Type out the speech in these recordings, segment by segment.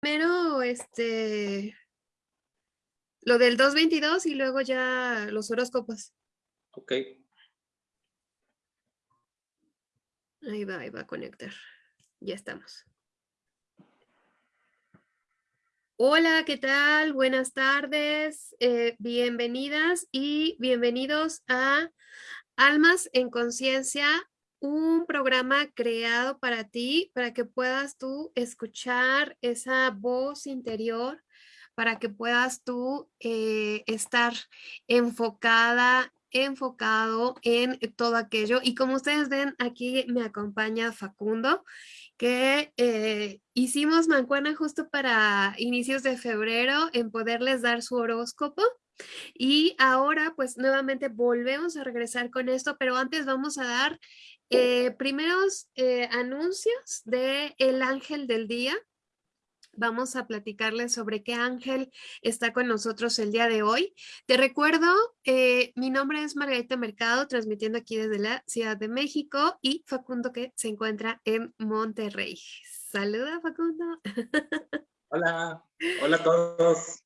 primero, este, lo del 222 y luego ya los horóscopos. Ok. Ahí va, ahí va a conectar. Ya estamos. Hola, ¿qué tal? Buenas tardes, eh, bienvenidas y bienvenidos a Almas en Conciencia, un programa creado para ti, para que puedas tú escuchar esa voz interior, para que puedas tú eh, estar enfocada enfocado en todo aquello. Y como ustedes ven aquí me acompaña Facundo que eh, hicimos mancuana justo para inicios de febrero en poderles dar su horóscopo. Y ahora pues nuevamente volvemos a regresar con esto pero antes vamos a dar eh, primeros eh, anuncios de El Ángel del Día vamos a platicarles sobre qué ángel está con nosotros el día de hoy. Te recuerdo, eh, mi nombre es Margarita Mercado, transmitiendo aquí desde la Ciudad de México y Facundo que se encuentra en Monterrey. Saluda Facundo. Hola, hola a todos.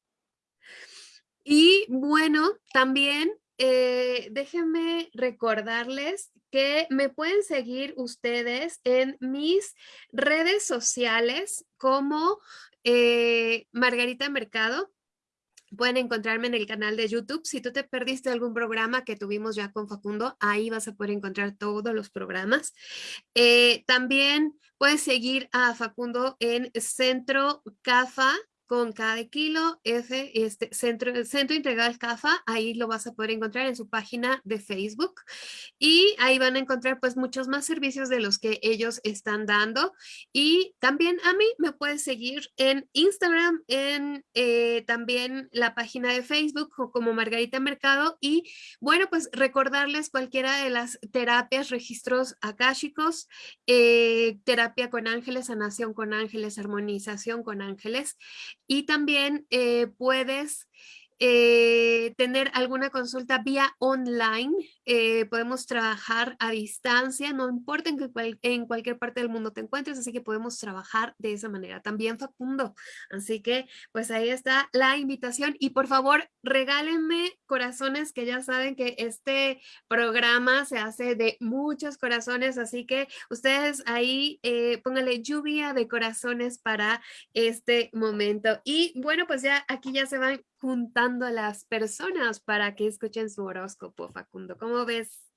Y bueno, también eh, déjenme recordarles que me pueden seguir ustedes en mis redes sociales como eh, Margarita Mercado. Pueden encontrarme en el canal de YouTube. Si tú te perdiste algún programa que tuvimos ya con Facundo, ahí vas a poder encontrar todos los programas. Eh, también puedes seguir a Facundo en Centro CAFA con cada kilo, este, Centro, Centro Integral CAFA, ahí lo vas a poder encontrar en su página de Facebook. Y ahí van a encontrar pues muchos más servicios de los que ellos están dando. Y también a mí me puedes seguir en Instagram, en eh, también la página de Facebook como Margarita Mercado. Y bueno pues recordarles cualquiera de las terapias, registros akáshicos, eh, terapia con ángeles, sanación con ángeles, armonización con ángeles y también eh, puedes eh, tener alguna consulta vía online, eh, podemos trabajar a distancia, no importa en, que en cualquier parte del mundo te encuentres, así que podemos trabajar de esa manera. También Facundo, así que pues ahí está la invitación y por favor regálenme corazones que ya saben que este programa se hace de muchos corazones, así que ustedes ahí eh, pónganle lluvia de corazones para este momento. Y bueno, pues ya aquí ya se van juntando a las personas para que escuchen su horóscopo, Facundo. ¿Cómo ves?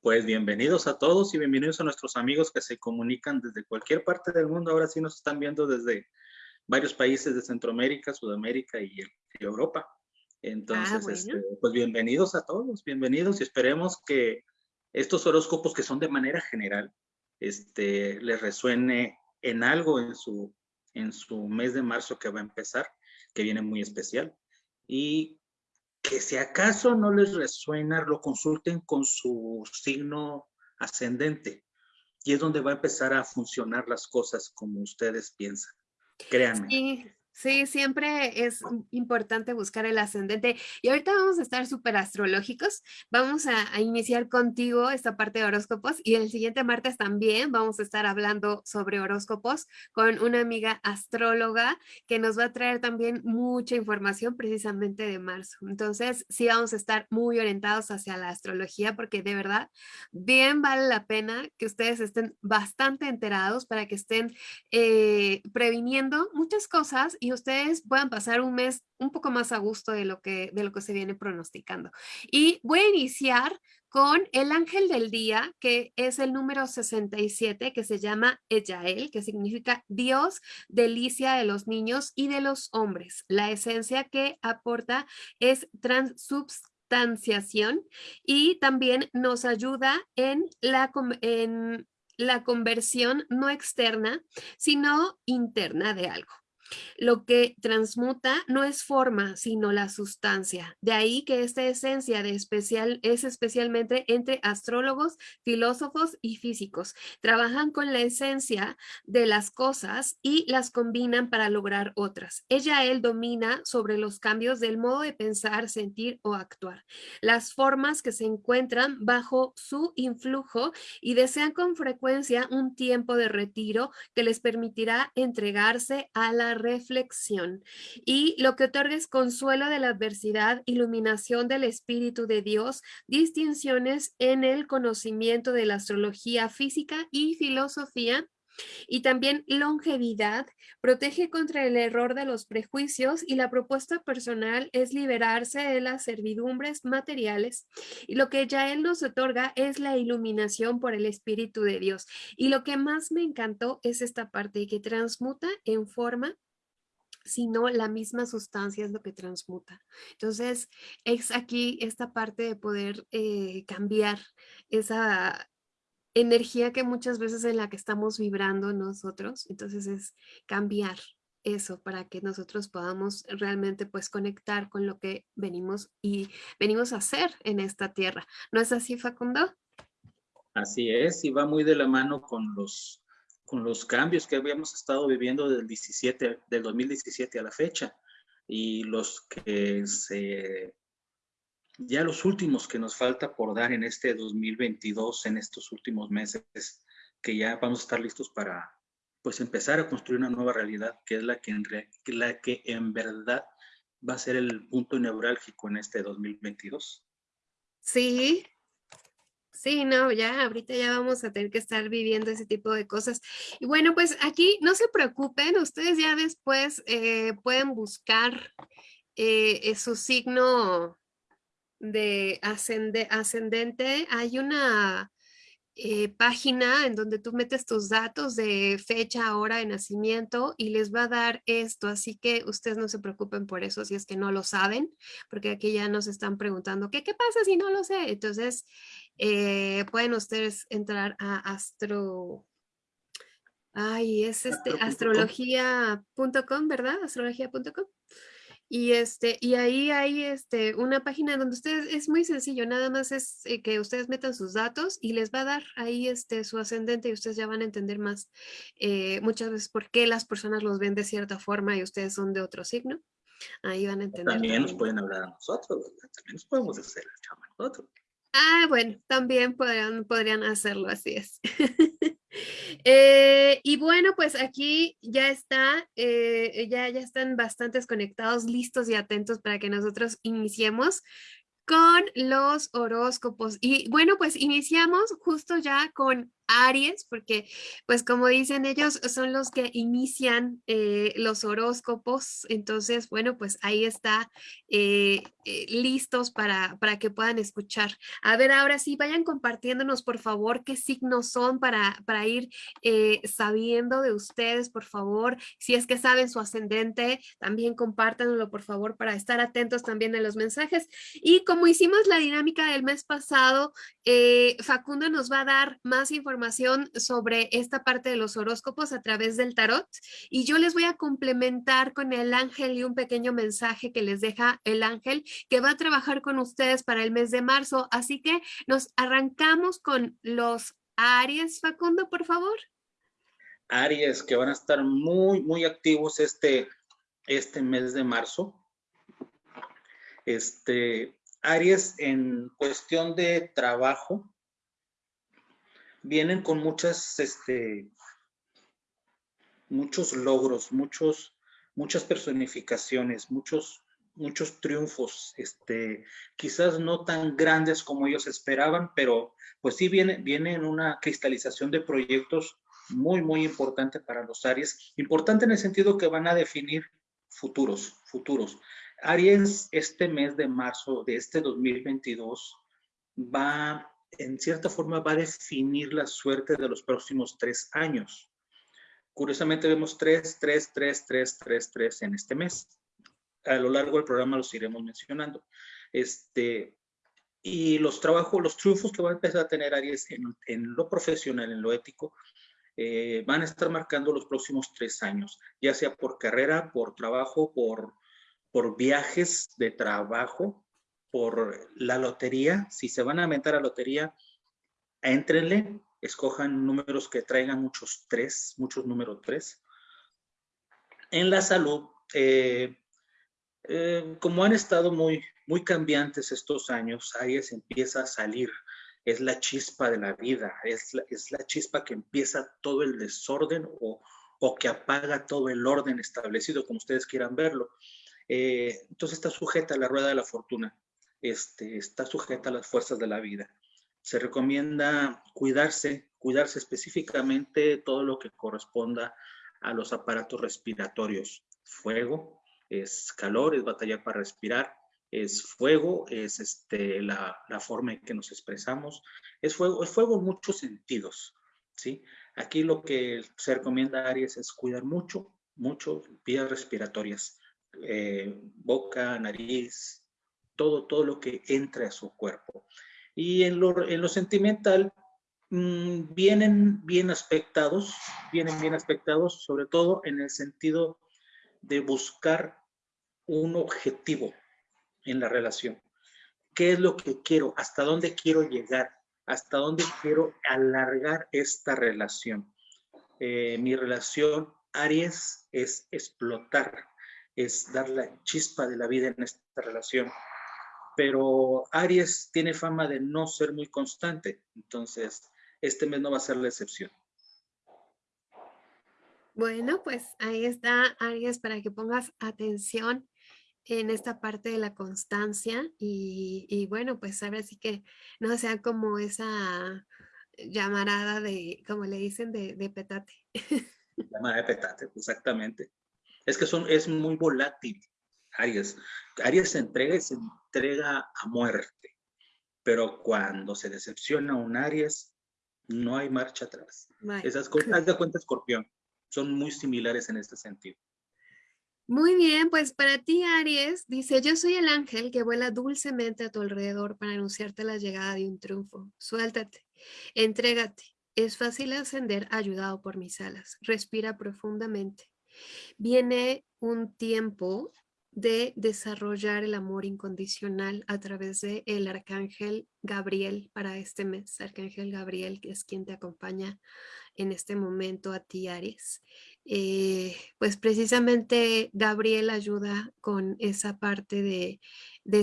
Pues bienvenidos a todos y bienvenidos a nuestros amigos que se comunican desde cualquier parte del mundo. Ahora sí nos están viendo desde varios países de Centroamérica, Sudamérica y, Europa. Entonces, ah, este, pues bienvenidos a todos, bienvenidos y esperemos que estos horóscopos que son de manera general, este, les resuene en algo en su, en su mes de marzo que va a empezar, que viene muy especial y que si acaso no les resuena, lo consulten con su signo ascendente y es donde va a empezar a funcionar las cosas como ustedes piensan. Créanme. Sí, siempre es importante buscar el ascendente. Y ahorita vamos a estar súper astrológicos. Vamos a, iniciar contigo esta parte de horóscopos y el siguiente martes también vamos a estar hablando sobre horóscopos con una amiga astróloga que nos va a traer también mucha información precisamente de marzo. Entonces, sí vamos a estar muy orientados hacia la astrología porque de verdad bien vale la pena que ustedes estén bastante enterados para que estén eh, previniendo muchas cosas ustedes puedan pasar un mes un poco más a gusto de lo que, de lo que se viene pronosticando. Y voy a iniciar con el ángel del día, que es el número 67, que se llama Ejael, que significa Dios, delicia de los niños y de los hombres. La esencia que aporta es transubstanciación y también nos ayuda en la, en la conversión no externa, sino interna de algo. Lo que transmuta no es forma, sino la sustancia. De ahí que esta esencia de especial es especialmente entre astrólogos, filósofos y físicos. Trabajan con la esencia de las cosas y las combinan para lograr otras. Ella, él domina sobre los cambios del modo de pensar, sentir o actuar. Las formas que se encuentran bajo su influjo y desean con frecuencia un tiempo de retiro que les permitirá entregarse a la reflexión. Y lo que otorga es consuelo de la adversidad, iluminación del Espíritu de Dios, distinciones en el conocimiento de la astrología física y filosofía, y también longevidad, protege contra el error de los prejuicios y la propuesta personal es liberarse de las servidumbres materiales. Y lo que ya él nos otorga es la iluminación por el Espíritu de Dios. Y lo que más me encantó es esta parte que transmuta en forma sino la misma sustancia es lo que transmuta. Entonces, es aquí esta parte de poder eh, cambiar esa, energía que muchas veces en la que estamos vibrando nosotros, entonces es cambiar eso para que nosotros podamos realmente pues conectar con lo que venimos y venimos a hacer en esta tierra. ¿No es así, Facundo? Así es, y va muy de la mano con los, con los cambios que habíamos estado viviendo del, 17, del 2017 a la fecha y los que se ya los últimos que nos falta por dar en este 2022, en estos últimos meses, que ya vamos a estar listos para pues empezar a construir una nueva realidad, que es la que en, la que en verdad va a ser el punto neurálgico en este 2022. Sí, sí, no, ya ahorita ya vamos a tener que estar viviendo ese tipo de cosas. Y bueno, pues aquí no se preocupen, ustedes ya después eh, pueden buscar eh, su signo de ascendente, hay una eh, página en donde tú metes tus datos de fecha, hora de nacimiento y les va a dar esto, así que ustedes no se preocupen por eso si es que no lo saben, porque aquí ya nos están preguntando, ¿qué, qué pasa si no lo sé? Entonces, eh, pueden ustedes entrar a Astro... Ay, es este astrología.com, ¿verdad? Astrología.com. Y, este, y ahí hay este, una página donde ustedes, es muy sencillo, nada más es eh, que ustedes metan sus datos y les va a dar ahí este, su ascendente y ustedes ya van a entender más eh, muchas veces por qué las personas los ven de cierta forma y ustedes son de otro signo. Ahí van a entender. También, nos pueden hablar a nosotros, también nos podemos hacer el chama a nosotros. Ah, bueno, también podrían, podrían hacerlo, así es. Eh, y bueno, pues aquí ya está, eh, ya, ya están bastantes conectados, listos y atentos para que nosotros iniciemos con los horóscopos. Y bueno, pues iniciamos justo ya con Aries, porque pues como dicen ellos, son los que inician eh, los horóscopos. Entonces, bueno, pues ahí está eh, eh, listos para, para que puedan escuchar. A ver, ahora sí, vayan compartiéndonos, por favor, qué signos son para, para ir sabiendo de ustedes, por favor. Si es que saben su ascendente, también compártanlo, por favor, para estar atentos también a los mensajes. Y como hicimos la dinámica del mes pasado, Facundo nos va a dar más información información sobre esta parte de los horóscopos a través del tarot y yo les voy a complementar con el ángel y un pequeño mensaje que les deja el ángel que va a trabajar con ustedes para el mes de marzo. Así que nos arrancamos con los Aries, Facundo, por favor. Aries, que van a estar muy, muy activos este, este mes de marzo. Este, Aries en cuestión de trabajo, vienen con muchas, este, muchos logros, muchos, muchas personificaciones, muchos, muchos triunfos, este, quizás no tan grandes como ellos esperaban, pero pues sí viene, viene en una cristalización de proyectos muy, muy importante para los Aries. Importante en el sentido que van a definir futuros, futuros. Aries, este mes de marzo de este 2022, va en cierta forma va a definir la suerte de los próximos tres años. Curiosamente vemos tres, tres, tres, tres, tres, tres en este mes. A lo largo del programa los iremos mencionando. Este, y los trabajos, los triunfos que va a empezar a tener Aries en, lo profesional, en lo ético, eh, van a estar marcando los próximos tres años, ya sea por carrera, por trabajo, por, por viajes de trabajo, por la lotería, si se van a aventar a lotería, entrenle, escojan números que traigan muchos tres, muchos números tres. En la salud, eh, eh, como han estado muy, muy cambiantes estos años, Aries empieza a salir, es la chispa de la vida, es la, es la chispa que empieza todo el desorden o, o que apaga todo el orden establecido, como ustedes quieran verlo. Eh, entonces está sujeta a la rueda de la fortuna, este, está sujeta a las fuerzas de la vida. Se recomienda cuidarse, cuidarse específicamente todo lo que corresponda a los aparatos respiratorios. Fuego, es calor, es batallar para respirar, es fuego, es este, la, la, forma en que nos expresamos, es fuego, es fuego en muchos sentidos, ¿sí? Aquí lo que se recomienda Aries es cuidar mucho, mucho vías respiratorias, eh, boca, nariz, todo, todo lo que entre a su cuerpo. Y en lo, en lo sentimental, mmm, vienen bien aspectados, vienen bien aspectados, sobre todo en el sentido de buscar un objetivo en la relación. ¿Qué es lo que quiero? ¿Hasta dónde quiero llegar? ¿Hasta dónde quiero alargar esta relación? Eh, mi relación Aries es explotar, es dar la chispa de la vida en esta relación. Pero Aries tiene fama de no ser muy constante, entonces este mes no va a ser la excepción. Bueno, pues ahí está, Aries, para que pongas atención en esta parte de la constancia y, bueno, pues ahora sí que no sea como esa llamarada de, como le dicen, de, de petate. Llamada de petate, exactamente. Es que son, es muy volátil, Aries. Aries se entrega y se entrega a muerte, pero cuando se decepciona un Aries, no hay marcha atrás. Esas cosas, de cuenta escorpión son muy similares en este sentido. Muy bien, pues para ti, Aries, dice, yo soy el ángel que vuela dulcemente a tu alrededor para anunciarte la llegada de un triunfo. Suéltate, entrégate. Es fácil ascender ayudado por mis alas. Respira profundamente. Viene un tiempo de desarrollar el amor incondicional a través de el arcángel Gabriel para este mes. Arcángel Gabriel, que es quien te acompaña en este momento a ti, Aries. Eh, pues precisamente Gabriel ayuda con esa parte de,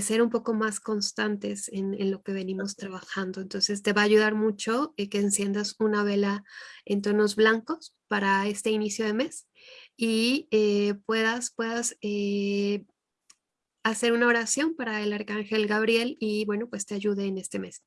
ser un poco más constantes en, lo que venimos trabajando. Entonces te va a ayudar mucho eh, que enciendas una vela en tonos blancos para este inicio de mes y eh, puedas, puedas hacer una oración para el Arcángel Gabriel y bueno, pues te ayude en este mes.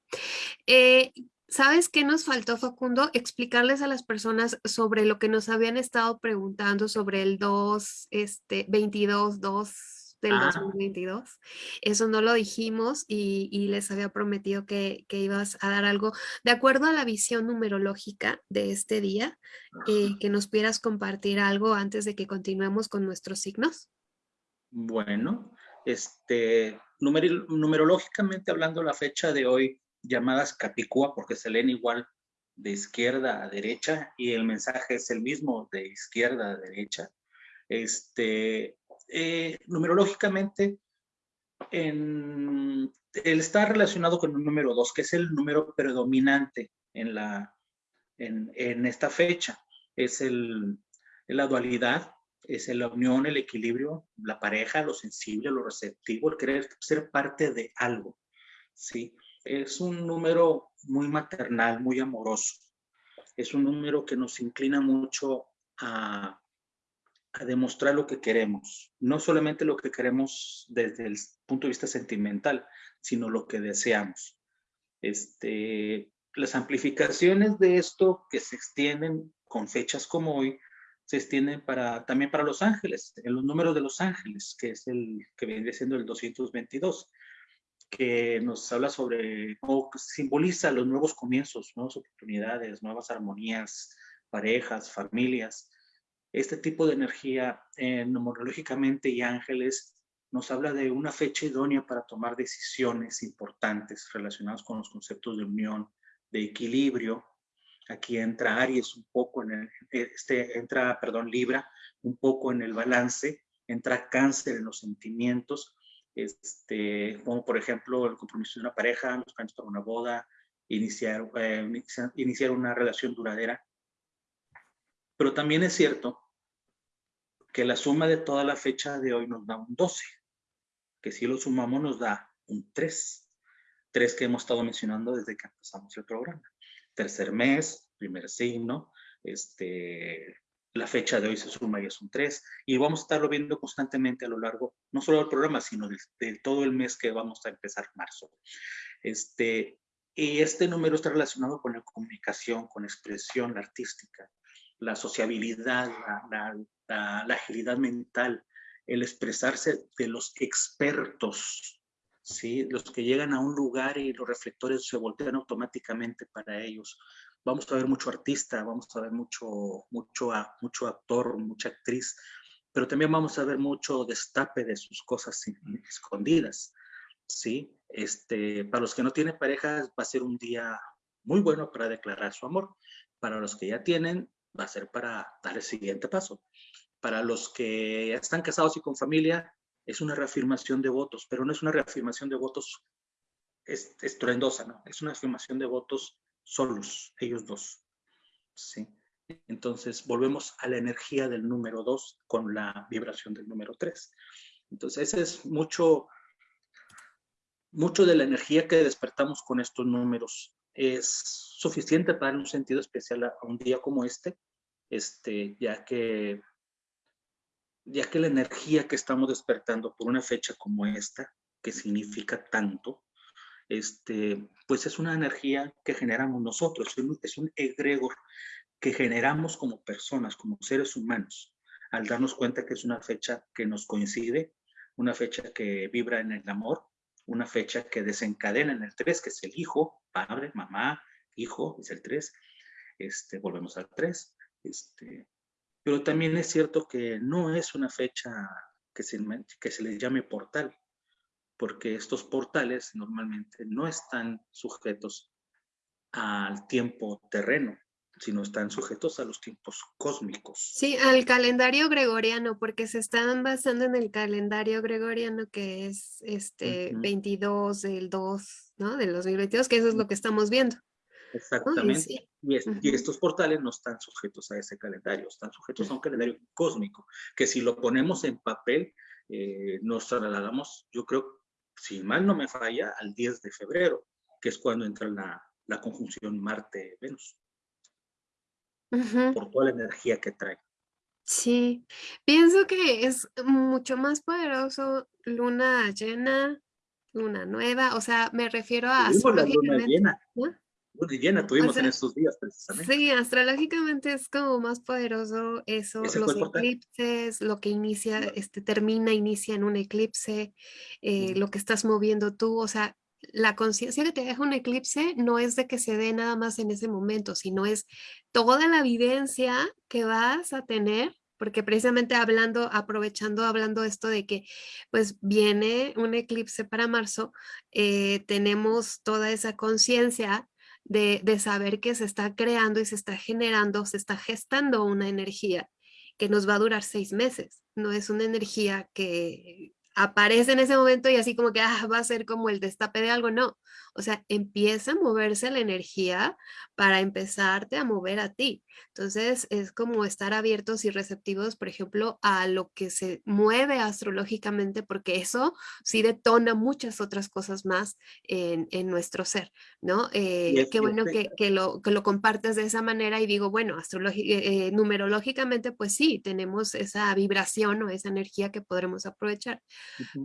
¿Sabes qué nos faltó, Facundo? Explicarles a las personas sobre lo que nos habían estado preguntando sobre el 2, este, 22, 2 del 2022. Ah. Eso no lo dijimos y, les había prometido que, ibas a dar algo de acuerdo a la visión numerológica de este día, eh, que nos pudieras compartir algo antes de que continuemos con nuestros signos. Bueno, este, numerológicamente hablando, la fecha de hoy llamadas capicúa porque se leen igual de izquierda a derecha y el mensaje es el mismo de izquierda a derecha. Este, eh, numerológicamente, en, él está relacionado con el número 2, que es el número predominante en, la, en, esta fecha. Es el, la dualidad, es la unión, el equilibrio, la pareja, lo sensible, lo receptivo, el querer ser parte de algo. ¿sí? es un número muy maternal, muy amoroso. Es un número que nos inclina mucho a, demostrar lo que queremos. No solamente lo que queremos desde el punto de vista sentimental, sino lo que deseamos. Este, las amplificaciones de esto que se extienden con fechas como hoy, se extienden para, también para los ángeles, en los números de los ángeles, que es el que viene siendo el 222 que nos habla sobre o simboliza los nuevos comienzos, nuevas oportunidades, nuevas armonías, parejas, familias. Este tipo de energía eh, numerológicamente y ángeles nos habla de una fecha idónea para tomar decisiones importantes relacionadas con los conceptos de unión, de equilibrio. Aquí entra Aries un poco en el, este, entra, perdón, Libra, un poco en el balance, entra Cáncer en los sentimientos, este, como por ejemplo el compromiso de una pareja, los planes para una boda, iniciar, eh, iniciar una relación duradera. Pero también es cierto que la suma de toda la fecha de hoy nos da un 12, que si lo sumamos nos da un 3, 3 que hemos estado mencionando desde que empezamos el programa. Tercer mes, primer signo, este, la fecha de hoy se suma y es un 3, y vamos a estarlo viendo constantemente a lo largo, no solo del programa, sino de, todo el mes que vamos a empezar marzo. Este, y este número está relacionado con la comunicación, con expresión la artística, la sociabilidad, la, la, agilidad mental, el expresarse de los expertos, ¿sí? los que llegan a un lugar y los reflectores se voltean automáticamente para ellos, vamos a ver mucho artista, vamos a ver mucho, mucho, mucho actor, mucha actriz, pero también vamos a ver mucho destape de sus cosas escondidas, ¿sí? Este, para los que no tienen pareja va a ser un día muy bueno para declarar su amor. Para los que ya tienen, va a ser para dar el siguiente paso. Para los que están casados y con familia, es una reafirmación de votos, pero no es una reafirmación de votos estruendosa, ¿no? Es una afirmación de votos solos, ellos dos. ¿sí? Entonces, volvemos a la energía del número dos con la vibración del número tres. Entonces, ese es mucho, mucho de la energía que despertamos con estos números. Es suficiente para dar un sentido especial a, un día como este, este, ya que ya que la energía que estamos despertando por una fecha como esta, que significa tanto, este, pues es una energía que generamos nosotros, es un, egregor que generamos como personas, como seres humanos, al darnos cuenta que es una fecha que nos coincide, una fecha que vibra en el amor, una fecha que desencadena en el 3, que es el hijo, padre, mamá, hijo, es el 3, este, volvemos al 3, este, pero también es cierto que no es una fecha que se, que se le llame portal, porque estos portales normalmente no están sujetos al tiempo terreno, sino están sujetos a los tiempos cósmicos. Sí, al calendario gregoriano, porque se están basando en el calendario gregoriano que es este 22 del 2, ¿no? Del 2022, que eso es lo que estamos viendo. Exactamente. Y, y, estos portales no están sujetos a ese calendario, están sujetos a un calendario cósmico, que si lo ponemos en papel, eh, nos trasladamos, yo creo, si mal no me falla, al 10 de febrero, que es cuando entra la, la conjunción Marte-Venus. Por toda la energía que trae. Sí, pienso que es mucho más poderoso luna llena, luna nueva, o sea, me refiero a astrológicamente. Luna llena. Luna llena tuvimos en estos días precisamente. Sí, astrológicamente es como más poderoso eso, los eclipses, lo que inicia, este, termina, inicia en un eclipse, eh, lo que estás moviendo tú, o sea, la conciencia que te deja un eclipse no es de que se dé nada más en ese momento, sino es toda la evidencia que vas a tener, porque precisamente hablando, aprovechando, hablando esto de que pues viene un eclipse para marzo, eh, tenemos toda esa conciencia de, de saber que se está creando y se está generando, se está gestando una energía que nos va a durar seis meses. No es una energía que aparece en ese momento y así como que ah, va a ser como el destape de algo, no. O sea, empieza a moverse la energía para empezarte a mover a ti. Entonces es como estar abiertos y receptivos, por ejemplo, a lo que se mueve astrológicamente, porque eso sí detona muchas otras cosas más en, nuestro ser, ¿no? Eh, qué bueno que, que, lo, que lo compartes de esa manera y digo, bueno, eh, eh, numerológicamente, pues sí, tenemos esa vibración o esa energía que podremos aprovechar,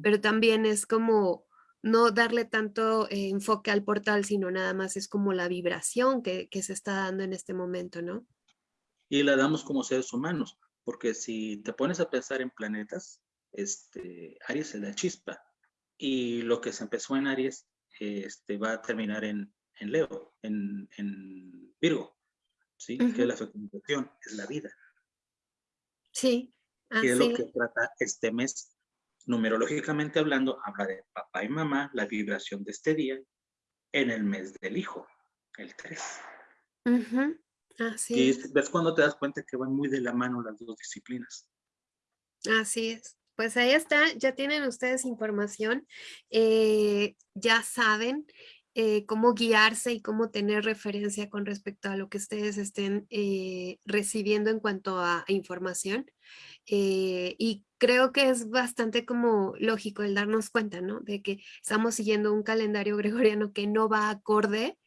pero también es como no darle tanto eh, enfoque al portal, sino nada más es como la vibración que, se está dando en este momento, ¿no? Y la damos como seres humanos, porque si te pones a pensar en planetas, este, Aries es la chispa, y lo que se empezó en Aries este, va a terminar en, Leo, en, Virgo, ¿sí? Que es la fecundación, es la vida. Sí. Y es lo que trata este mes numerológicamente hablando, habla de papá y mamá, la vibración de este día, en el mes del hijo, el 3. Así y ves cuando te das cuenta que van muy de la mano las dos disciplinas. Así es. Pues ahí está, ya tienen ustedes información, eh, ya saben eh, cómo guiarse y cómo tener referencia con respecto a lo que ustedes estén eh, recibiendo en cuanto a información. Eh, y creo que es bastante como lógico el darnos cuenta, ¿no? De que estamos siguiendo un calendario gregoriano que no va acorde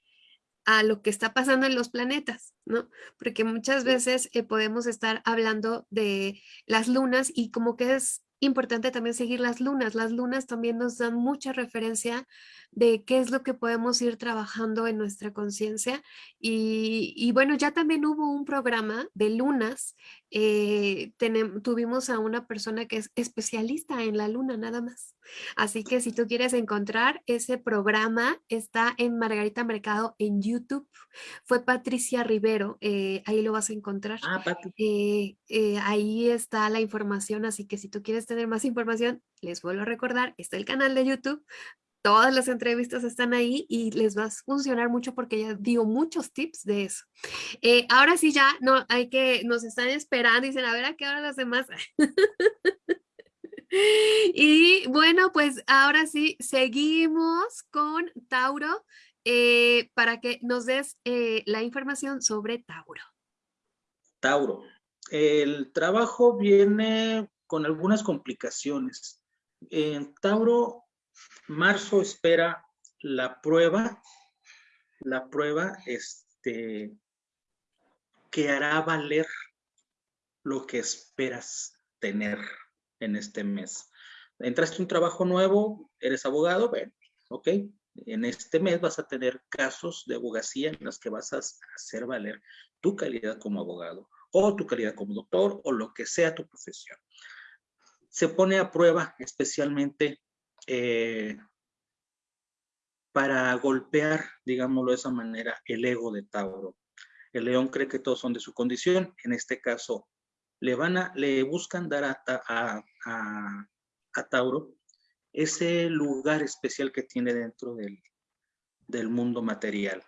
a lo que está pasando en los planetas, ¿no? Porque muchas veces eh, podemos estar hablando de las lunas y como que es importante también seguir las lunas. Las lunas también nos dan mucha referencia de qué es lo que podemos ir trabajando en nuestra conciencia. Y, bueno, ya también hubo un programa de lunas. Eh, tuvimos a una persona que es especialista en la luna, nada más. Así que si tú quieres encontrar ese programa, está en Margarita Mercado en YouTube. Fue Patricia Rivero, eh, ahí lo vas a encontrar. Ah, eh, ahí está la información, así que si tú quieres tener más información, les vuelvo a recordar, está el canal de YouTube todas las entrevistas están ahí y les va a funcionar mucho porque ya dio muchos tips de eso. Eh, ahora sí ya, no, hay que, nos están esperando y dicen, a ver a qué hora las demás. y bueno, pues ahora sí, seguimos con Tauro eh, para que nos des eh, la información sobre Tauro. Tauro, el trabajo viene con algunas complicaciones. En Tauro Marzo espera la prueba, la prueba este, que hará valer lo que esperas tener en este mes. Entraste un trabajo nuevo, eres abogado, bueno, ok, en este mes vas a tener casos de abogacía en los que vas a hacer valer tu calidad como abogado o tu calidad como doctor o lo que sea tu profesión. Se pone a prueba especialmente eh, para golpear, digámoslo de esa manera, el ego de Tauro. El león cree que todos son de su condición, en este caso le van a, le buscan dar a, a, Tauro ese lugar especial que tiene dentro del, del mundo material.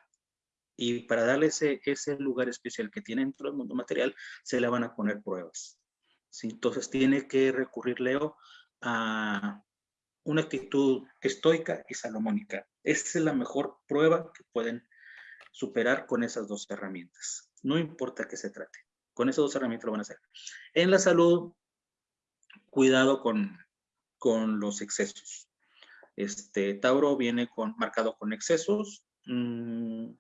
Y para darle ese, ese lugar especial que tiene dentro del mundo material, se le van a poner pruebas. ¿sí? Entonces tiene que recurrir Leo a, una actitud estoica y salomónica. Esa es la mejor prueba que pueden superar con esas dos herramientas. No importa qué se trate. Con esas dos herramientas lo van a hacer. En la salud, cuidado con, con los excesos. Este, Tauro viene con, marcado con excesos. Mm,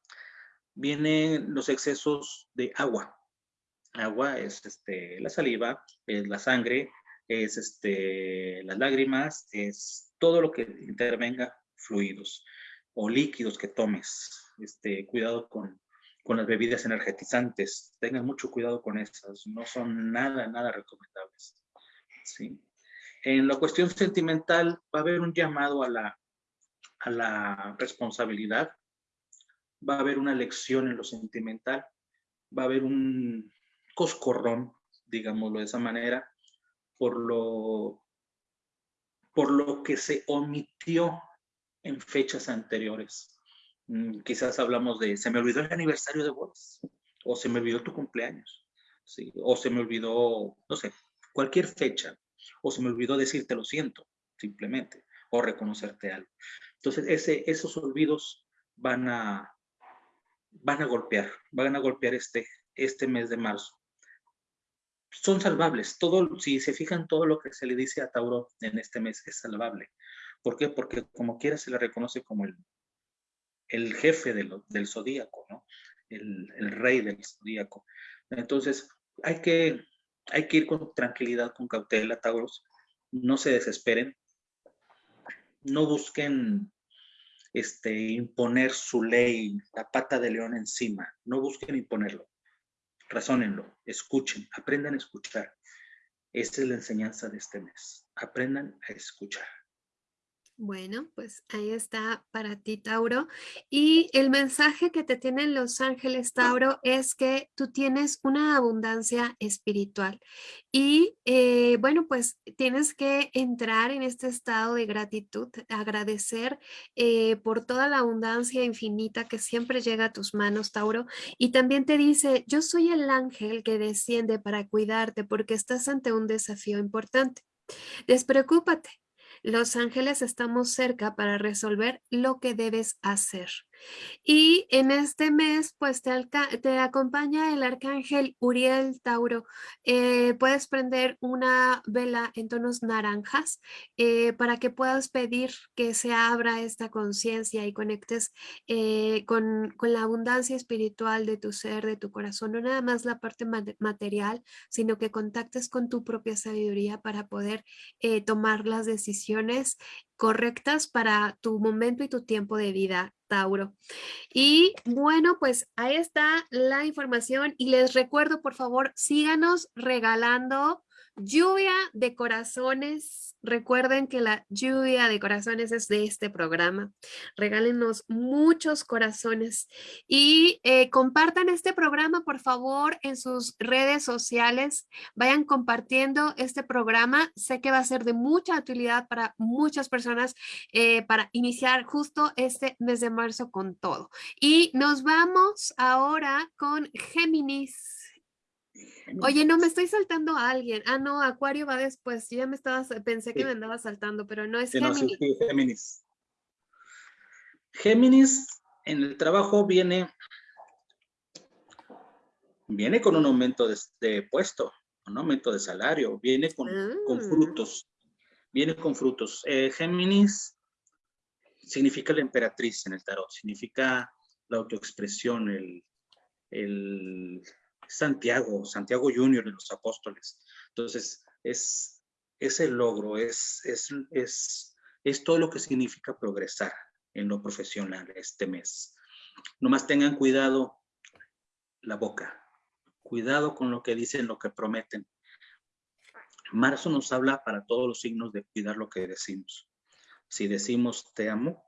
vienen los excesos de agua. Agua es este, la saliva, es la sangre, es este, las lágrimas, es todo lo que intervenga fluidos o líquidos que tomes. Este, cuidado con, con las bebidas energetizantes. Tengan mucho cuidado con esas. No son nada, nada recomendables. ¿sí? En la cuestión sentimental va a haber un llamado a la, a la responsabilidad. Va a haber una lección en lo sentimental. Va a haber un coscorrón, digámoslo de esa manera, por lo, por lo que se omitió en fechas anteriores. Mm, quizás hablamos de, se me olvidó el aniversario de bodas, o se me olvidó tu cumpleaños, ¿sí? o se me olvidó, no sé, cualquier fecha, o se me olvidó decirte lo siento, simplemente, o reconocerte algo. Entonces, ese, esos olvidos van a, van a golpear, van a golpear este, este mes de marzo son salvables. Todo, si se fijan, todo lo que se le dice a Tauro en este mes es salvable. ¿Por qué? Porque como quiera se le reconoce como el, el jefe del zodíaco, ¿no? El, el, rey del zodíaco. Entonces, hay que, hay que ir con tranquilidad, con cautela, Tauros. No se desesperen. No busquen este, imponer su ley, la pata de león encima. No busquen imponerlo razónenlo, escuchen, aprendan a escuchar. Esta es la enseñanza de este mes. Aprendan a escuchar. Bueno, pues ahí está para ti, Tauro. Y el mensaje que te tienen los ángeles, Tauro, es que tú tienes una abundancia espiritual. Y eh, bueno, pues tienes que entrar en este estado de gratitud, agradecer eh, por toda la abundancia infinita que siempre llega a tus manos, Tauro. Y también te dice, yo soy el ángel que desciende para cuidarte porque estás ante un desafío importante. Despreocúpate, los ángeles estamos cerca para resolver lo que debes hacer. Y en este mes, pues te, acompaña el arcángel Uriel Tauro. Eh, puedes prender una vela en tonos naranjas eh, para que puedas pedir que se abra esta conciencia y conectes eh, con, con, la abundancia espiritual de tu ser, de tu corazón, no nada más la parte material, sino que contactes con tu propia sabiduría para poder tomar las decisiones correctas para tu momento y tu tiempo de vida, Tauro. Y bueno, pues ahí está la información y les recuerdo, por favor, síganos regalando lluvia de corazones Recuerden que la lluvia de corazones es de este programa. Regálenos muchos corazones y eh, compartan este programa, por favor, en sus redes sociales. Vayan compartiendo este programa. Sé que va a ser de mucha utilidad para muchas personas eh, para iniciar justo este mes de marzo con todo. Y nos vamos ahora con Géminis. Oye, no, me estoy saltando a alguien. Ah, no, Acuario va después. Yo ya me estaba, pensé que me andaba saltando, pero no es Géminis. Géminis. Géminis en el trabajo viene, viene con un aumento de, puesto, un aumento de salario, viene con, con ah. frutos, viene con frutos. Eh, Géminis significa la emperatriz en el tarot, significa la autoexpresión, el, el Santiago, Santiago Junior de los apóstoles. Entonces, es, ese logro, es, es, es, es todo lo que significa progresar en lo profesional este mes. Nomás tengan cuidado la boca, cuidado con lo que dicen, lo que prometen. Marzo nos habla para todos los signos de cuidar lo que decimos. Si decimos te amo,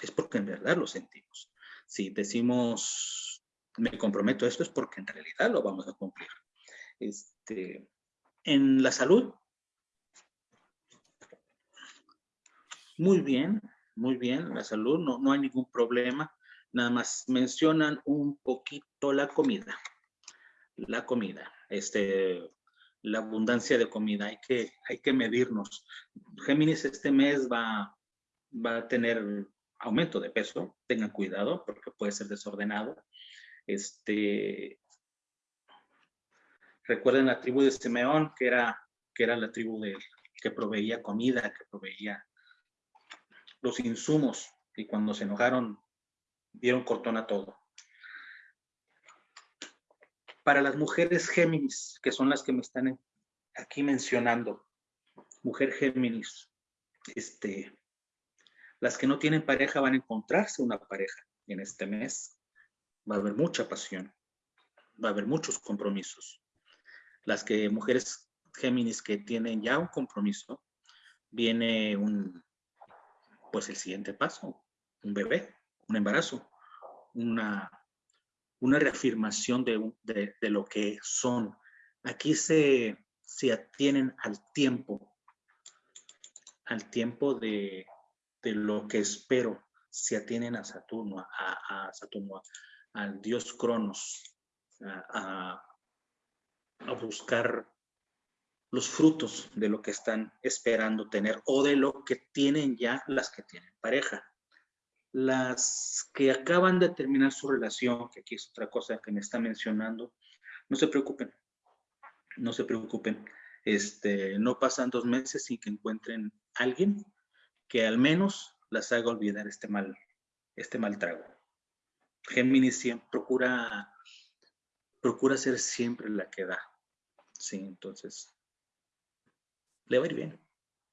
es porque en verdad lo sentimos. Si decimos me comprometo a esto es porque en realidad lo vamos a cumplir. Este, en la salud, muy bien, muy bien, la salud, no, no hay ningún problema. Nada más mencionan un poquito la comida. La comida, este, la abundancia de comida, hay que, hay que medirnos. Géminis este mes va, va a tener aumento de peso, tengan cuidado porque puede ser desordenado. Este, recuerden la tribu de Simeón, que era, que era la tribu de, que proveía comida, que proveía los insumos, y cuando se enojaron, dieron cortón a todo. Para las mujeres Géminis, que son las que me están aquí mencionando, mujer Géminis, este, las que no tienen pareja van a encontrarse una pareja en este mes va a haber mucha pasión, va a haber muchos compromisos. Las que mujeres Géminis que tienen ya un compromiso, viene un, pues el siguiente paso, un bebé, un embarazo, una, una reafirmación de, de, lo que son. Aquí se, se atienen al tiempo, al tiempo de, de lo que espero, se atienen a Saturno, a, a Saturno, al dios Cronos a, buscar los frutos de lo que están esperando tener o de lo que tienen ya las que tienen pareja. Las que acaban de terminar su relación, que aquí es otra cosa que me está mencionando, no se preocupen, no se preocupen. Este, no pasan dos meses sin que encuentren alguien que al menos las haga olvidar este mal, este mal trago. Géminis siempre procura, procura ser siempre la que da. Sí, entonces, le va a ir bien.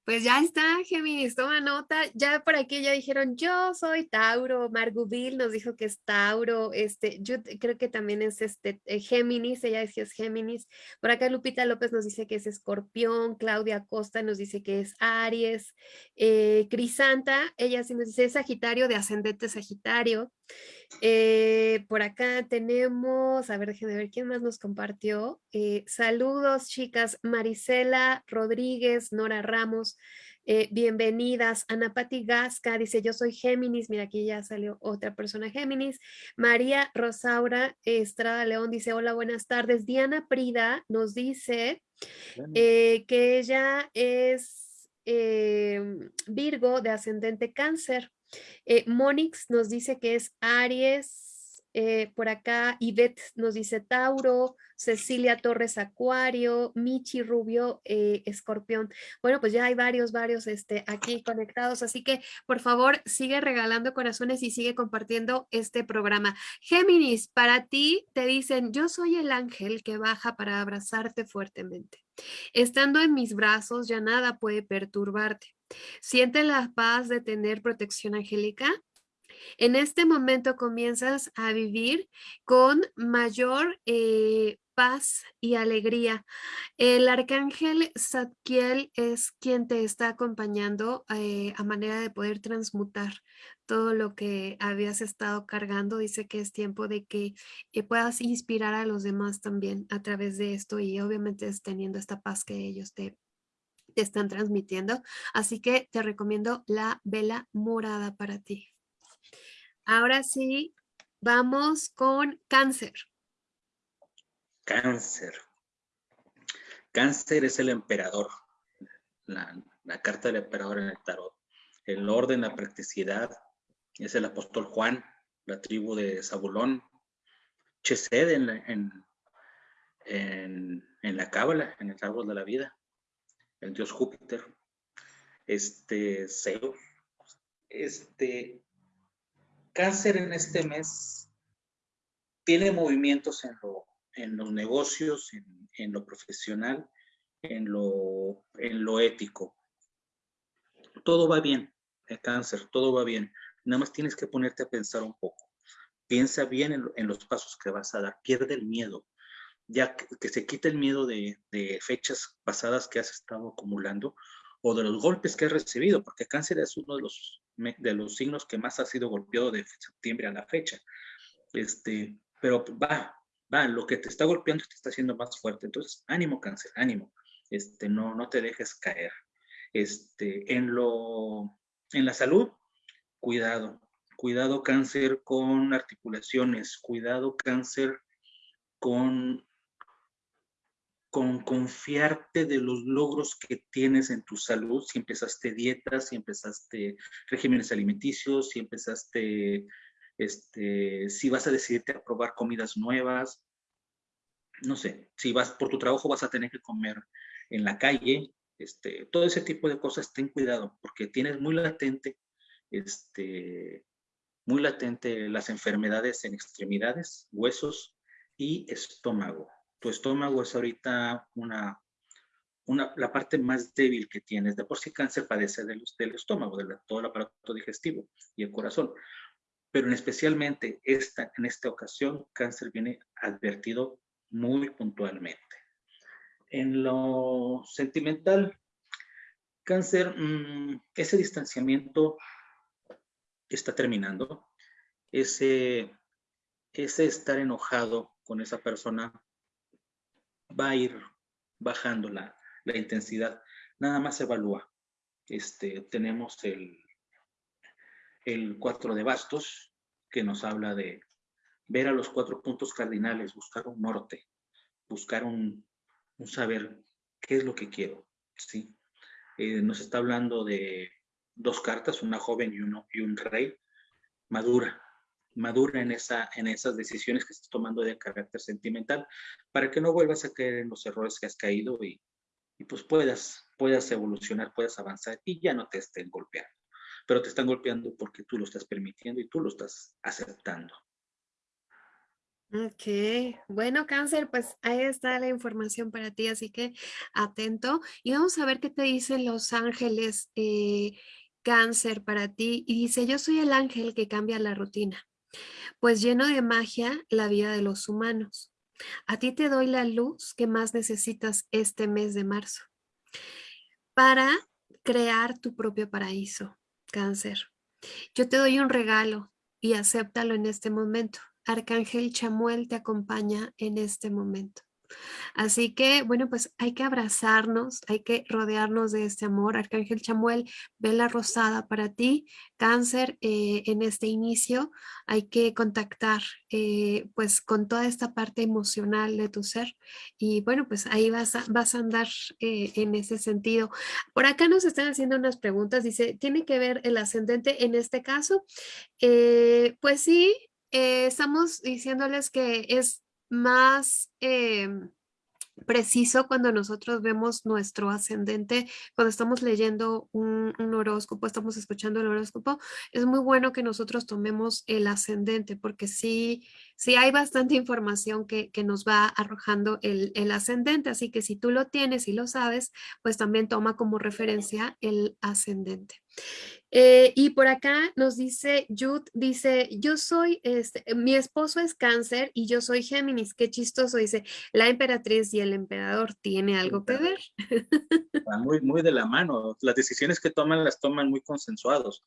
Pues ya está, Géminis, toma nota. Ya por aquí ya dijeron, yo soy Tauro. Margubil nos dijo que es Tauro. Este, yo creo que también es este eh, Géminis, ella que es Géminis. Por acá Lupita López nos dice que es Escorpión. Claudia Costa nos dice que es Aries. Eh, Crisanta, ella sí nos dice Sagitario, de ascendente Sagitario. Eh, por acá tenemos, a ver, déjenme ver quién más nos compartió. Eh, saludos, chicas. Marisela Rodríguez, Nora Ramos, eh, bienvenidas. Ana Pati Gasca dice, yo soy Géminis. Mira, aquí ya salió otra persona Géminis. María Rosaura Estrada León dice, hola, buenas tardes. Diana Prida nos dice que ella es Virgo de ascendente cáncer. Eh, Monix nos dice que es Aries, eh, por acá Ivette nos dice Tauro, Cecilia Torres Acuario, Michi Rubio eh, Escorpión. Bueno, pues ya hay varios, varios este, aquí conectados, así que por favor sigue regalando corazones y sigue compartiendo este programa. Géminis, para ti te dicen, yo soy el ángel que baja para abrazarte fuertemente. Estando en mis brazos ya nada puede perturbarte. Siente la paz de tener protección angélica en este momento comienzas a vivir con mayor eh, paz y alegría. El arcángel Zadkiel es quien te está acompañando eh, a manera de poder transmutar todo lo que habías estado cargando. Dice que es tiempo de que eh, puedas inspirar a los demás también a través de esto y obviamente es teniendo esta paz que ellos te, te están transmitiendo. Así que te recomiendo la vela morada para ti. Ahora sí, vamos con cáncer. Cáncer. Cáncer es el emperador, la, carta del emperador en el tarot. El orden, la practicidad, es el apóstol Juan, la tribu de Zabulón. Chesed en, en, en, la cábala, en el árbol de la vida. El dios Júpiter. Este, Zeus. Este, Cáncer en este mes tiene movimientos en, en los negocios, en, lo profesional, en lo, en lo ético. Todo va bien, el cáncer, todo va bien. Nada más tienes que ponerte a pensar un poco. Piensa bien en, los pasos que vas a dar. Pierde el miedo. Ya que, se quite el miedo de, de, fechas pasadas que has estado acumulando o de los golpes que has recibido, porque cáncer es uno de los de los signos que más ha sido golpeado de septiembre a la fecha. Este, pero va, va, lo que te está golpeando te está haciendo más fuerte. Entonces, ánimo cáncer, ánimo. Este, no, no te dejes caer. Este, en lo, en la salud, cuidado. Cuidado cáncer con articulaciones, cuidado cáncer con con confiarte de los logros que tienes en tu salud, si empezaste dietas, si empezaste regímenes alimenticios, si empezaste, este, si vas a decidirte a probar comidas nuevas, no sé, si vas por tu trabajo vas a tener que comer en la calle, este, todo ese tipo de cosas, ten cuidado, porque tienes muy latente, este, muy latente las enfermedades en extremidades, huesos y estómago tu estómago es ahorita una, una, la parte más débil que tienes. De por sí cáncer padece del, del estómago, de todo el aparato digestivo y el corazón. Pero en especialmente esta, en esta ocasión, cáncer viene advertido muy puntualmente. En lo sentimental, cáncer, mm, ese distanciamiento está terminando. Ese, ese estar enojado con esa persona va a ir bajando la, intensidad. Nada más evalúa. Este, tenemos el, el cuatro de bastos, que nos habla de ver a los cuatro puntos cardinales, buscar un norte, buscar un, saber qué es lo que quiero. ¿sí? Eh, nos está hablando de dos cartas, una joven y, uno, y un rey, madura, madura en, esa, en esas decisiones que estás tomando de carácter sentimental para que no vuelvas a caer en los errores que has caído y, pues puedas, puedas evolucionar, puedas avanzar y ya no te estén golpeando. Pero te están golpeando porque tú lo estás permitiendo y tú lo estás aceptando. Ok, bueno cáncer, pues ahí está la información para ti, así que atento. Y vamos a ver qué te dicen los ángeles eh, cáncer para ti. Y dice, yo soy el ángel que cambia la rutina pues lleno de magia la vida de los humanos. A ti te doy la luz que más necesitas este mes de marzo para crear tu propio paraíso, cáncer. Yo te doy un regalo y acéptalo en este momento. Arcángel Chamuel te acompaña en este momento. Así que, bueno, pues hay que abrazarnos, hay que rodearnos de este amor. Arcángel Chamuel, vela rosada para ti, cáncer eh, en este inicio. Hay que contactar eh, pues con toda esta parte emocional de tu ser y bueno, pues ahí vas a, vas a andar eh, en ese sentido. Por acá nos están haciendo unas preguntas, dice, ¿tiene que ver el ascendente en este caso? pues sí, estamos diciéndoles que es más em, preciso cuando nosotros vemos nuestro ascendente, cuando estamos leyendo un, horóscopo, estamos escuchando el horóscopo, es muy bueno que nosotros tomemos el ascendente porque sí, sí hay bastante información que, nos va arrojando el, el, ascendente, así que si tú lo tienes y lo sabes, pues también toma como referencia el ascendente. Eh, y por acá nos dice Jude, dice, yo soy, este, mi esposo es cáncer y yo soy Géminis, qué chistoso, dice, la emperatriz y el emperador tiene algo que ver. muy, muy de la mano, las decisiones que toman las toman muy consensuados.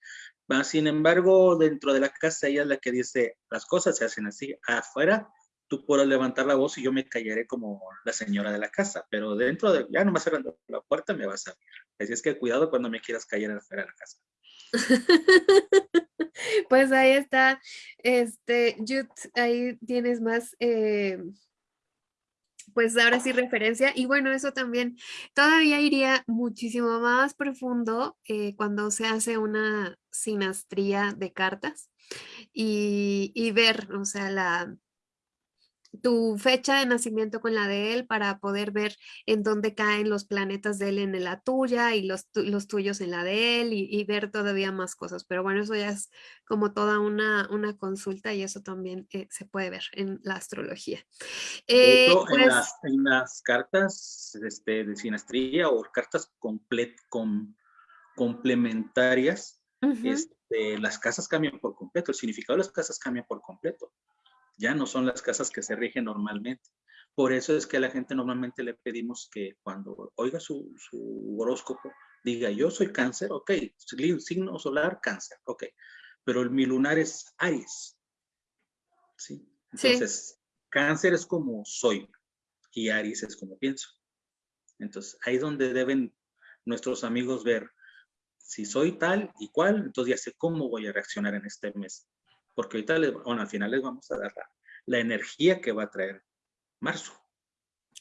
Sin embargo, dentro de la casa ella es la que dice, las cosas se hacen así, afuera tú puedes levantar la voz y yo me callaré como la señora de la casa, pero dentro de, ya nomás cerrando la puerta me vas a ver. Así es que cuidado cuando me quieras callar afuera de la casa. pues ahí está, este, Jut, ahí tienes más, eh, pues ahora sí referencia. Y bueno, eso también todavía iría muchísimo más profundo eh, cuando se hace una sinastría de cartas y, y ver, o sea, la, tu fecha de nacimiento con la de él para poder ver en dónde caen los planetas de él en la tuya y los, los tuyos en la de él y, ver todavía más cosas. Pero bueno, eso ya es como toda una, una consulta y eso también eh, se puede ver en la astrología. Eh, pues en, las, cartas este, de sinastría o cartas complet, com, complementarias, este, las casas cambian por completo, el significado de las casas cambia por completo ya no son las casas que se rigen normalmente. Por eso es que a la gente normalmente le pedimos que cuando oiga su, horóscopo, diga, yo soy cáncer, ok, signo solar, cáncer, ok, pero mi lunar es Aries. ¿sí? Entonces, cáncer es como soy y Aries es como pienso. Entonces, ahí es donde deben nuestros amigos ver, si soy tal y cual, entonces ya sé cómo voy a reaccionar en este mes porque ahorita, bueno, al final les vamos a dar la, energía que va a traer marzo.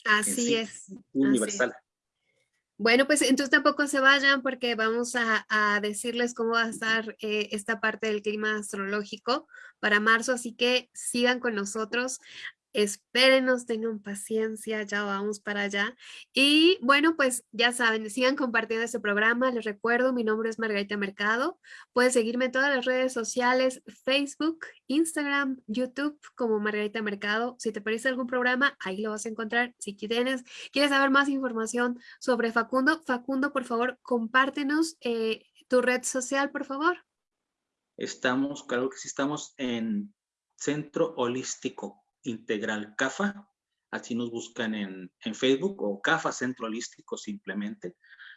Así es. Universal. Bueno, pues entonces tampoco se vayan porque vamos a, decirles cómo va a estar eh, esta parte del clima astrológico para marzo, así que sigan con nosotros espérenos, tengan paciencia, ya vamos para allá. Y bueno, pues ya saben, sigan compartiendo este programa. Les recuerdo, mi nombre es Margarita Mercado. Pueden seguirme en todas las redes sociales, Facebook, Instagram, YouTube, como Margarita Mercado. Si te parece algún programa, ahí lo vas a encontrar. Si quieres, saber más información sobre Facundo, Facundo, por favor, compártenos eh, tu red social, por favor. Estamos, claro que sí, estamos en Centro Holístico Integral CAFA, así nos buscan en, Facebook o CAFA Centro Holístico simplemente,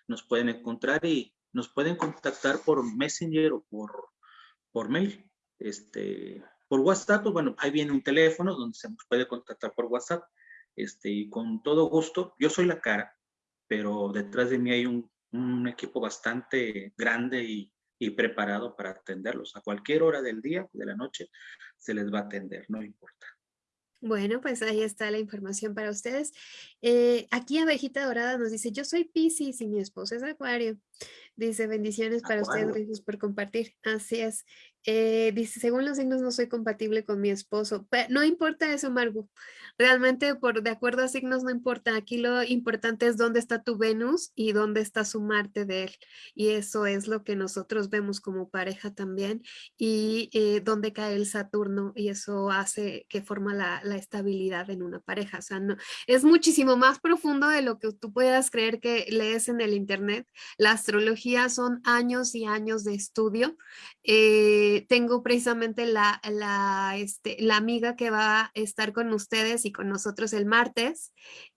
nos pueden encontrar y nos pueden contactar por Messenger o por, por mail. Este, por WhatsApp, pues bueno, ahí viene un teléfono donde se nos puede contactar por WhatsApp. Este, y con todo gusto, yo soy la cara, pero detrás de mí hay un, equipo bastante grande y, y, preparado para atenderlos. A cualquier hora del día, de la noche, se les va a atender, no importa. Bueno, pues ahí está la información para ustedes. Eh, aquí Abejita Dorada nos dice, yo soy Pisces y mi esposo es Acuario. Dice, bendiciones para ustedes, gracias por compartir. Así es. Eh, dice, según los signos no soy compatible con mi esposo. Pero no importa eso, Margu. Realmente, por de acuerdo a signos, no importa. Aquí lo importante es dónde está tu Venus y dónde está su Marte de él. Y eso es lo que nosotros vemos como pareja también. Y eh, dónde cae el Saturno. Y eso hace que forma la, la, estabilidad en una pareja. O sea, no, es muchísimo más profundo de lo que tú puedas creer que lees en el Internet. La astrología son años y años de estudio. Eh, tengo precisamente la, la, este, la amiga que va a estar con ustedes y con nosotros el martes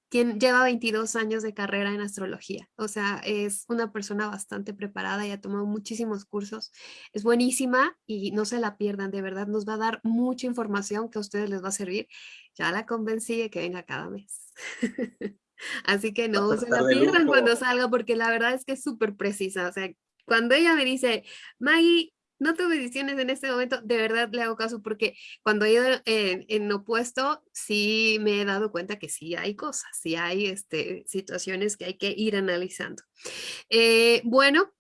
quien lleva 22 años de carrera en astrología. O sea, es una persona bastante preparada y ha tomado muchísimos cursos. Es buenísima y no se la pierdan, de verdad nos va a dar mucha información que a ustedes les va a servir. Ya la convencí de que venga cada mes. Así que no se la pierdan cuando salga porque la verdad es que es súper precisa. O sea, cuando ella me dice, Maggie, no tuve decisiones en este momento, de verdad le hago caso porque cuando he ido en, opuesto, sí me he dado cuenta que sí hay cosas, sí hay este, situaciones que hay que ir analizando. Eh, bueno,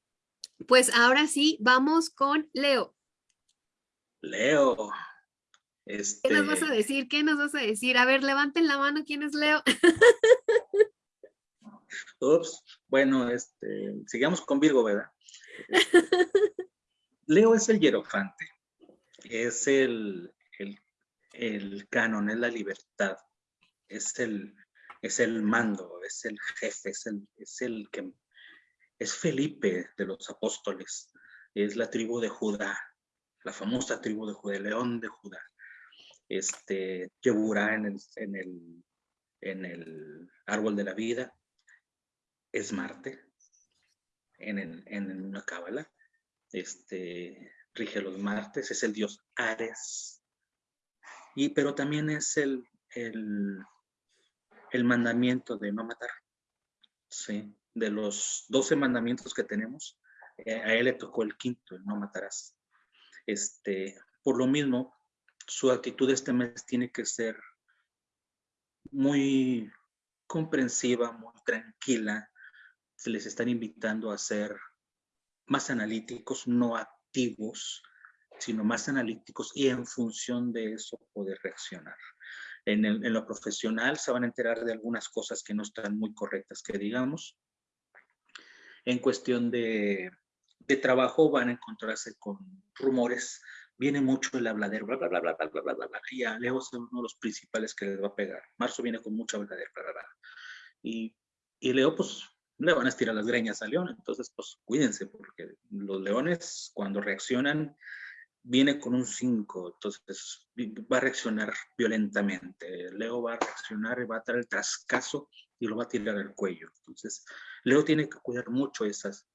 pues ahora sí, vamos con Leo. Leo. Este... ¿Qué nos vas a este decir? ¿Qué nos vas a decir? A ver, levanten la mano, ¿quién es Leo? Ups, bueno, este, sigamos con Virgo, ¿verdad? Leo es el hierofante, es el, el, canon, es la libertad, es el, es el mando, es el jefe, es el, es el que es Felipe de los apóstoles, es la tribu de Judá, la famosa tribu de Judá, el león de Judá. Este, Yeburá en el, en, el, en el árbol de la vida, es Marte, en, en una cábala este, rige los martes, es el dios Ares, y, pero también es el, el, el mandamiento de no matar. ¿sí? De los doce mandamientos que tenemos, eh, a él le tocó el quinto, el no matarás. Este, por lo mismo, su actitud este mes tiene que ser muy comprensiva, muy tranquila. Se les están invitando a ser más analíticos, no activos, sino más analíticos y en función de eso poder reaccionar. En, lo profesional se van a enterar de algunas cosas que no están muy correctas, que digamos. En cuestión de, trabajo van a encontrarse con rumores, viene mucho el habladero, bla, bla, bla, bla, bla, bla, bla, bla, y a Leo es uno de los principales que les va a pegar. Marzo viene con mucha habladera, bla, bla, bla. Y, y Leo, pues, le van a estirar las greñas al león. Entonces, pues cuídense, porque los leones cuando reaccionan, viene con un 5, entonces va a reaccionar violentamente. Leo va a reaccionar y va a dar el trascaso y lo va a tirar al cuello. Entonces, Leo tiene que cuidar mucho esas,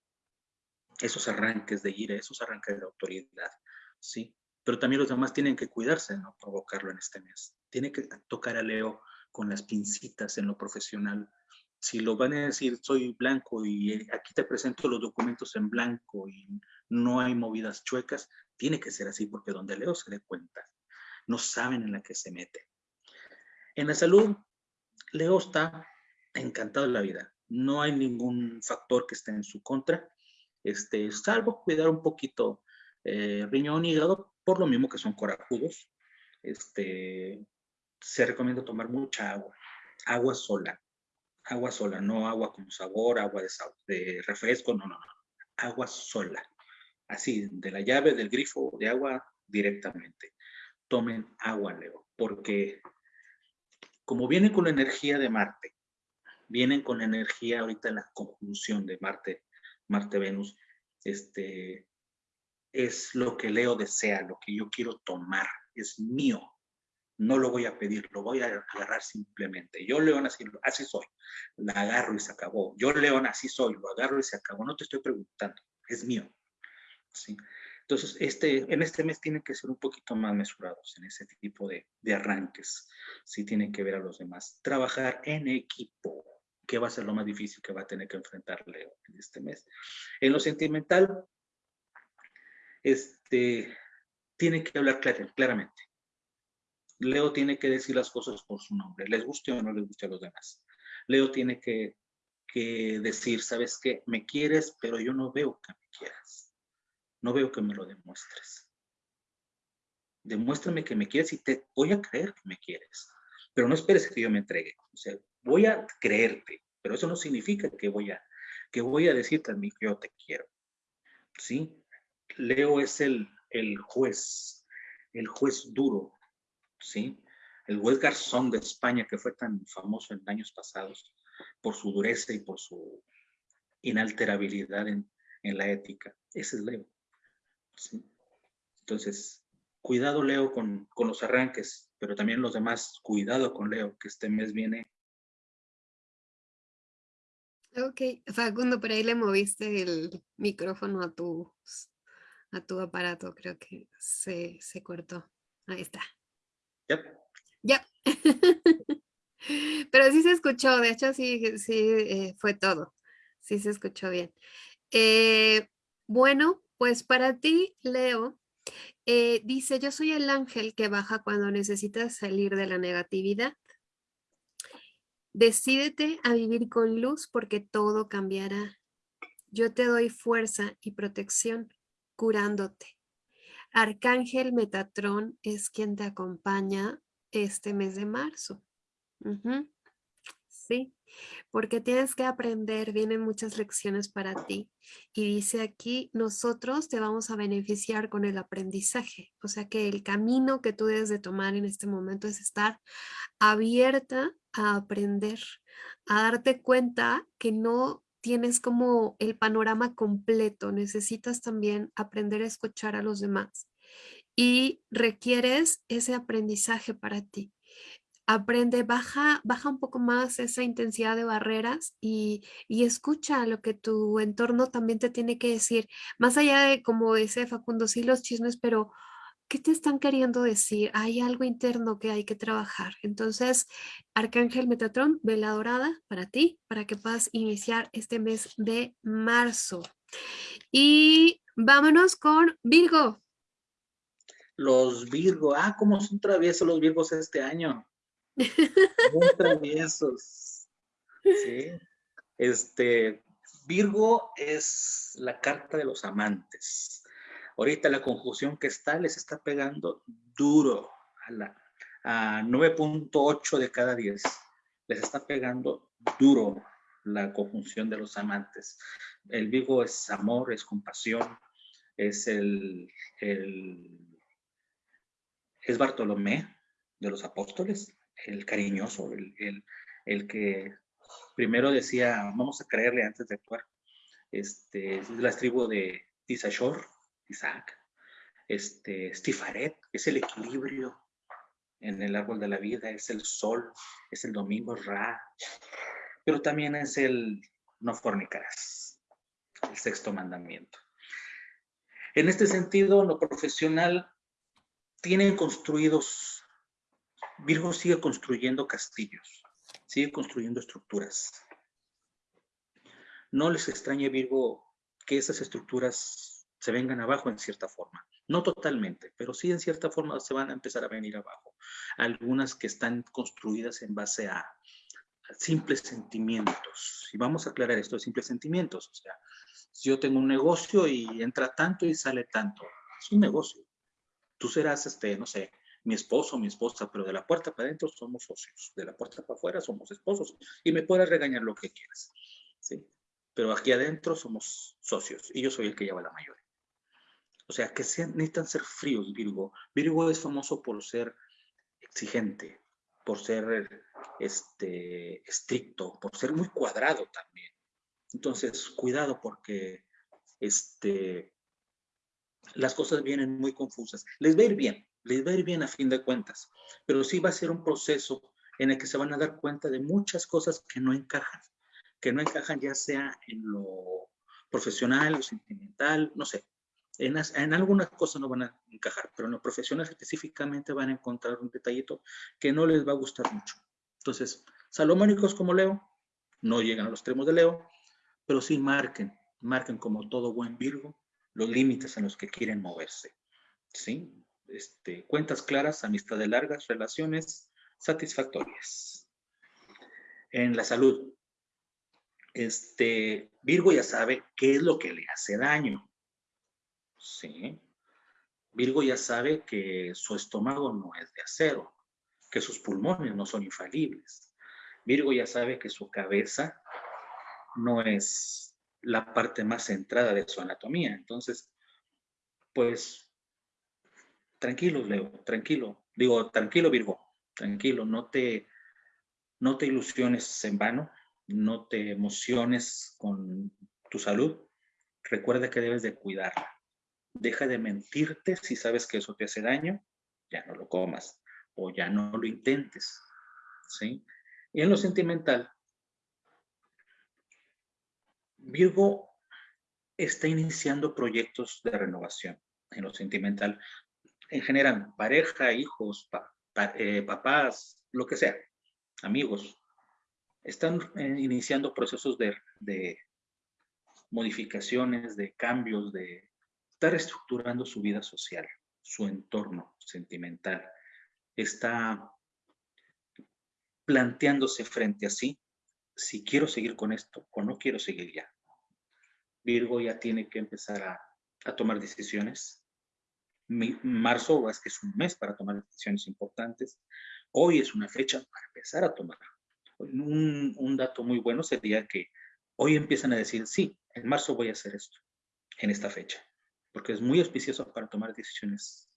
esos arranques de ira, esos arranques de autoridad, ¿sí? Pero también los demás tienen que cuidarse de no provocarlo en este mes. Tiene que tocar a Leo con las pincitas en lo profesional, si lo van a decir soy blanco y eh, aquí te presento los documentos en blanco y no hay movidas chuecas, tiene que ser así porque donde Leo se dé cuenta, no saben en la que se mete. En la salud, Leo está encantado de la vida. No hay ningún factor que esté en su contra, este, salvo cuidar un poquito eh, riñón y hígado, por lo mismo que son corajudos. Este, se recomienda tomar mucha agua, agua sola agua sola, no agua con sabor, agua de, de refresco, no, no, no, agua sola, así, de la llave del grifo de agua directamente. Tomen agua, Leo, porque como vienen con la energía de Marte, vienen con la energía ahorita en la conjunción de Marte, Marte-Venus, este, es lo que Leo desea, lo que yo quiero tomar, es mío, no lo voy a pedir, lo voy a agarrar simplemente. Yo, León, así, así soy. La agarro y se acabó. Yo, León, así soy. Lo agarro y se acabó. No te estoy preguntando. Es mío. ¿Sí? Entonces, este, en este mes tienen que ser un poquito más mesurados en ese tipo de, de arranques. Sí tienen que ver a los demás. Trabajar en equipo, que va a ser lo más difícil que va a tener que enfrentar Leo en este mes. En lo sentimental, este, tiene que hablar claramente. Leo tiene que decir las cosas por su nombre, les guste o no les guste a los demás. Leo tiene que, decir, ¿sabes qué? Me quieres, pero yo no veo que me quieras. No veo que me lo demuestres. Demuéstrame que me quieres y te voy a creer que me quieres. Pero no esperes que yo me entregue. O sea, voy a creerte, pero eso no significa que voy a, que voy a decirte a mí que yo te quiero. ¿Sí? Leo es el, el juez, el juez duro, ¿sí? El juez Garzón de España, que fue tan famoso en años pasados por su dureza y por su inalterabilidad en, la ética, ese es Leo. Entonces, cuidado Leo con, con los arranques, pero también los demás, cuidado con Leo, que este mes viene Ok, Facundo, por ahí le moviste el micrófono a tu, a tu aparato, creo que se, se cortó. Ahí está. Yep. Ya. Pero sí se escuchó, de hecho sí, sí eh, fue todo. Sí se escuchó bien. Eh, bueno, pues para ti, Leo, eh, dice, yo soy el ángel que baja cuando necesitas salir de la negatividad. Decídete a vivir con luz porque todo cambiará. Yo te doy fuerza y protección curándote. Arcángel Metatrón es quien te acompaña este mes de marzo. Sí, porque tienes que aprender, vienen muchas lecciones para ti. Y dice aquí, nosotros te vamos a beneficiar con el aprendizaje. O sea que el camino que tú debes de tomar en este momento es estar abierta a aprender, a darte cuenta que no tienes como el panorama completo, necesitas también aprender a escuchar a los demás y requieres ese aprendizaje para ti. Aprende, baja, baja un poco más esa intensidad de barreras y, y escucha lo que tu entorno también te tiene que decir. Más allá de, como dice Facundo, sí los chismes, pero ¿qué te están queriendo decir? Hay algo interno que hay que trabajar. Entonces, Arcángel Metatron, vela dorada para ti, para que puedas iniciar este mes de marzo. Y vámonos con Virgo. Los Virgo, ah, cómo son traviesos los Virgos este año. Muy traviesos. Sí. Este, Virgo es la carta de los amantes Ahorita la conjunción que está les está pegando duro a, la, a 9.8 de cada 10. Les está pegando duro la conjunción de los amantes. El Vigo es amor, es compasión, es el, el es Bartolomé de los apóstoles, el cariñoso, el, el, que primero decía, vamos a creerle antes de actuar. Este, es la tribu de Tisashor, Isaac, este, Stifaret, es el equilibrio en el árbol de la vida, es el sol, es el domingo Ra, pero también es el no fornicarás, el sexto mandamiento. En este sentido, lo profesional tienen construidos, Virgo sigue construyendo castillos, sigue construyendo estructuras. No les extrañe, Virgo, que esas estructuras se vengan abajo en cierta forma. No totalmente, pero sí en cierta forma se van a empezar a venir abajo. Algunas que están construidas en base a, simples sentimientos. Y vamos a aclarar esto de simples sentimientos. O sea, si yo tengo un negocio y entra tanto y sale tanto, es un negocio. Tú serás, este, no sé, mi esposo mi esposa, pero de la puerta para adentro somos socios, de la puerta para afuera somos esposos y me puedes regañar lo que quieras, ¿sí? Pero aquí adentro somos socios y yo soy el que lleva la mayoría. O sea, que necesitan ser fríos, Virgo. Virgo es famoso por ser exigente, por ser este, estricto, por ser muy cuadrado también. Entonces, cuidado porque este, las cosas vienen muy confusas. Les va a ir bien, les va a ir bien a fin de cuentas, pero sí va a ser un proceso en el que se van a dar cuenta de muchas cosas que no encajan, que no encajan ya sea en lo profesional o sentimental, no sé, en, algunas cosas no van a encajar, pero en lo profesional específicamente van a encontrar un detallito que no les va a gustar mucho. Entonces, salomónicos como Leo, no llegan a los extremos de Leo, pero sí marquen, marquen como todo buen Virgo los límites en los que quieren moverse. ¿Sí? Este, cuentas claras, amistades largas, relaciones satisfactorias. En la salud, este, Virgo ya sabe qué es lo que le hace daño. Sí. Virgo ya sabe que su estómago no es de acero, que sus pulmones no son infalibles. Virgo ya sabe que su cabeza no es la parte más centrada de su anatomía. Entonces, pues, tranquilo, Leo, tranquilo. Digo, tranquilo, Virgo, tranquilo, no te, no te ilusiones en vano, no te emociones con tu salud. Recuerda que debes de cuidarla deja de mentirte si sabes que eso te hace daño, ya no lo comas o ya no lo intentes. ¿sí? Y en lo sentimental, Virgo está iniciando proyectos de renovación en lo sentimental. En general, pareja, hijos, eh, papás, lo que sea, amigos, están eh, iniciando procesos de, de modificaciones, de cambios, de estar reestructurando su vida social, su entorno sentimental. Está planteándose frente a sí si quiero seguir con esto o no quiero seguir ya. Virgo ya tiene que empezar a, tomar decisiones. marzo es que es un mes para tomar decisiones importantes. Hoy es una fecha para empezar a tomar. Un dato muy bueno sería que hoy empiezan a decir, sí, en marzo voy a hacer esto, en esta fecha, porque es muy auspicioso para tomar decisiones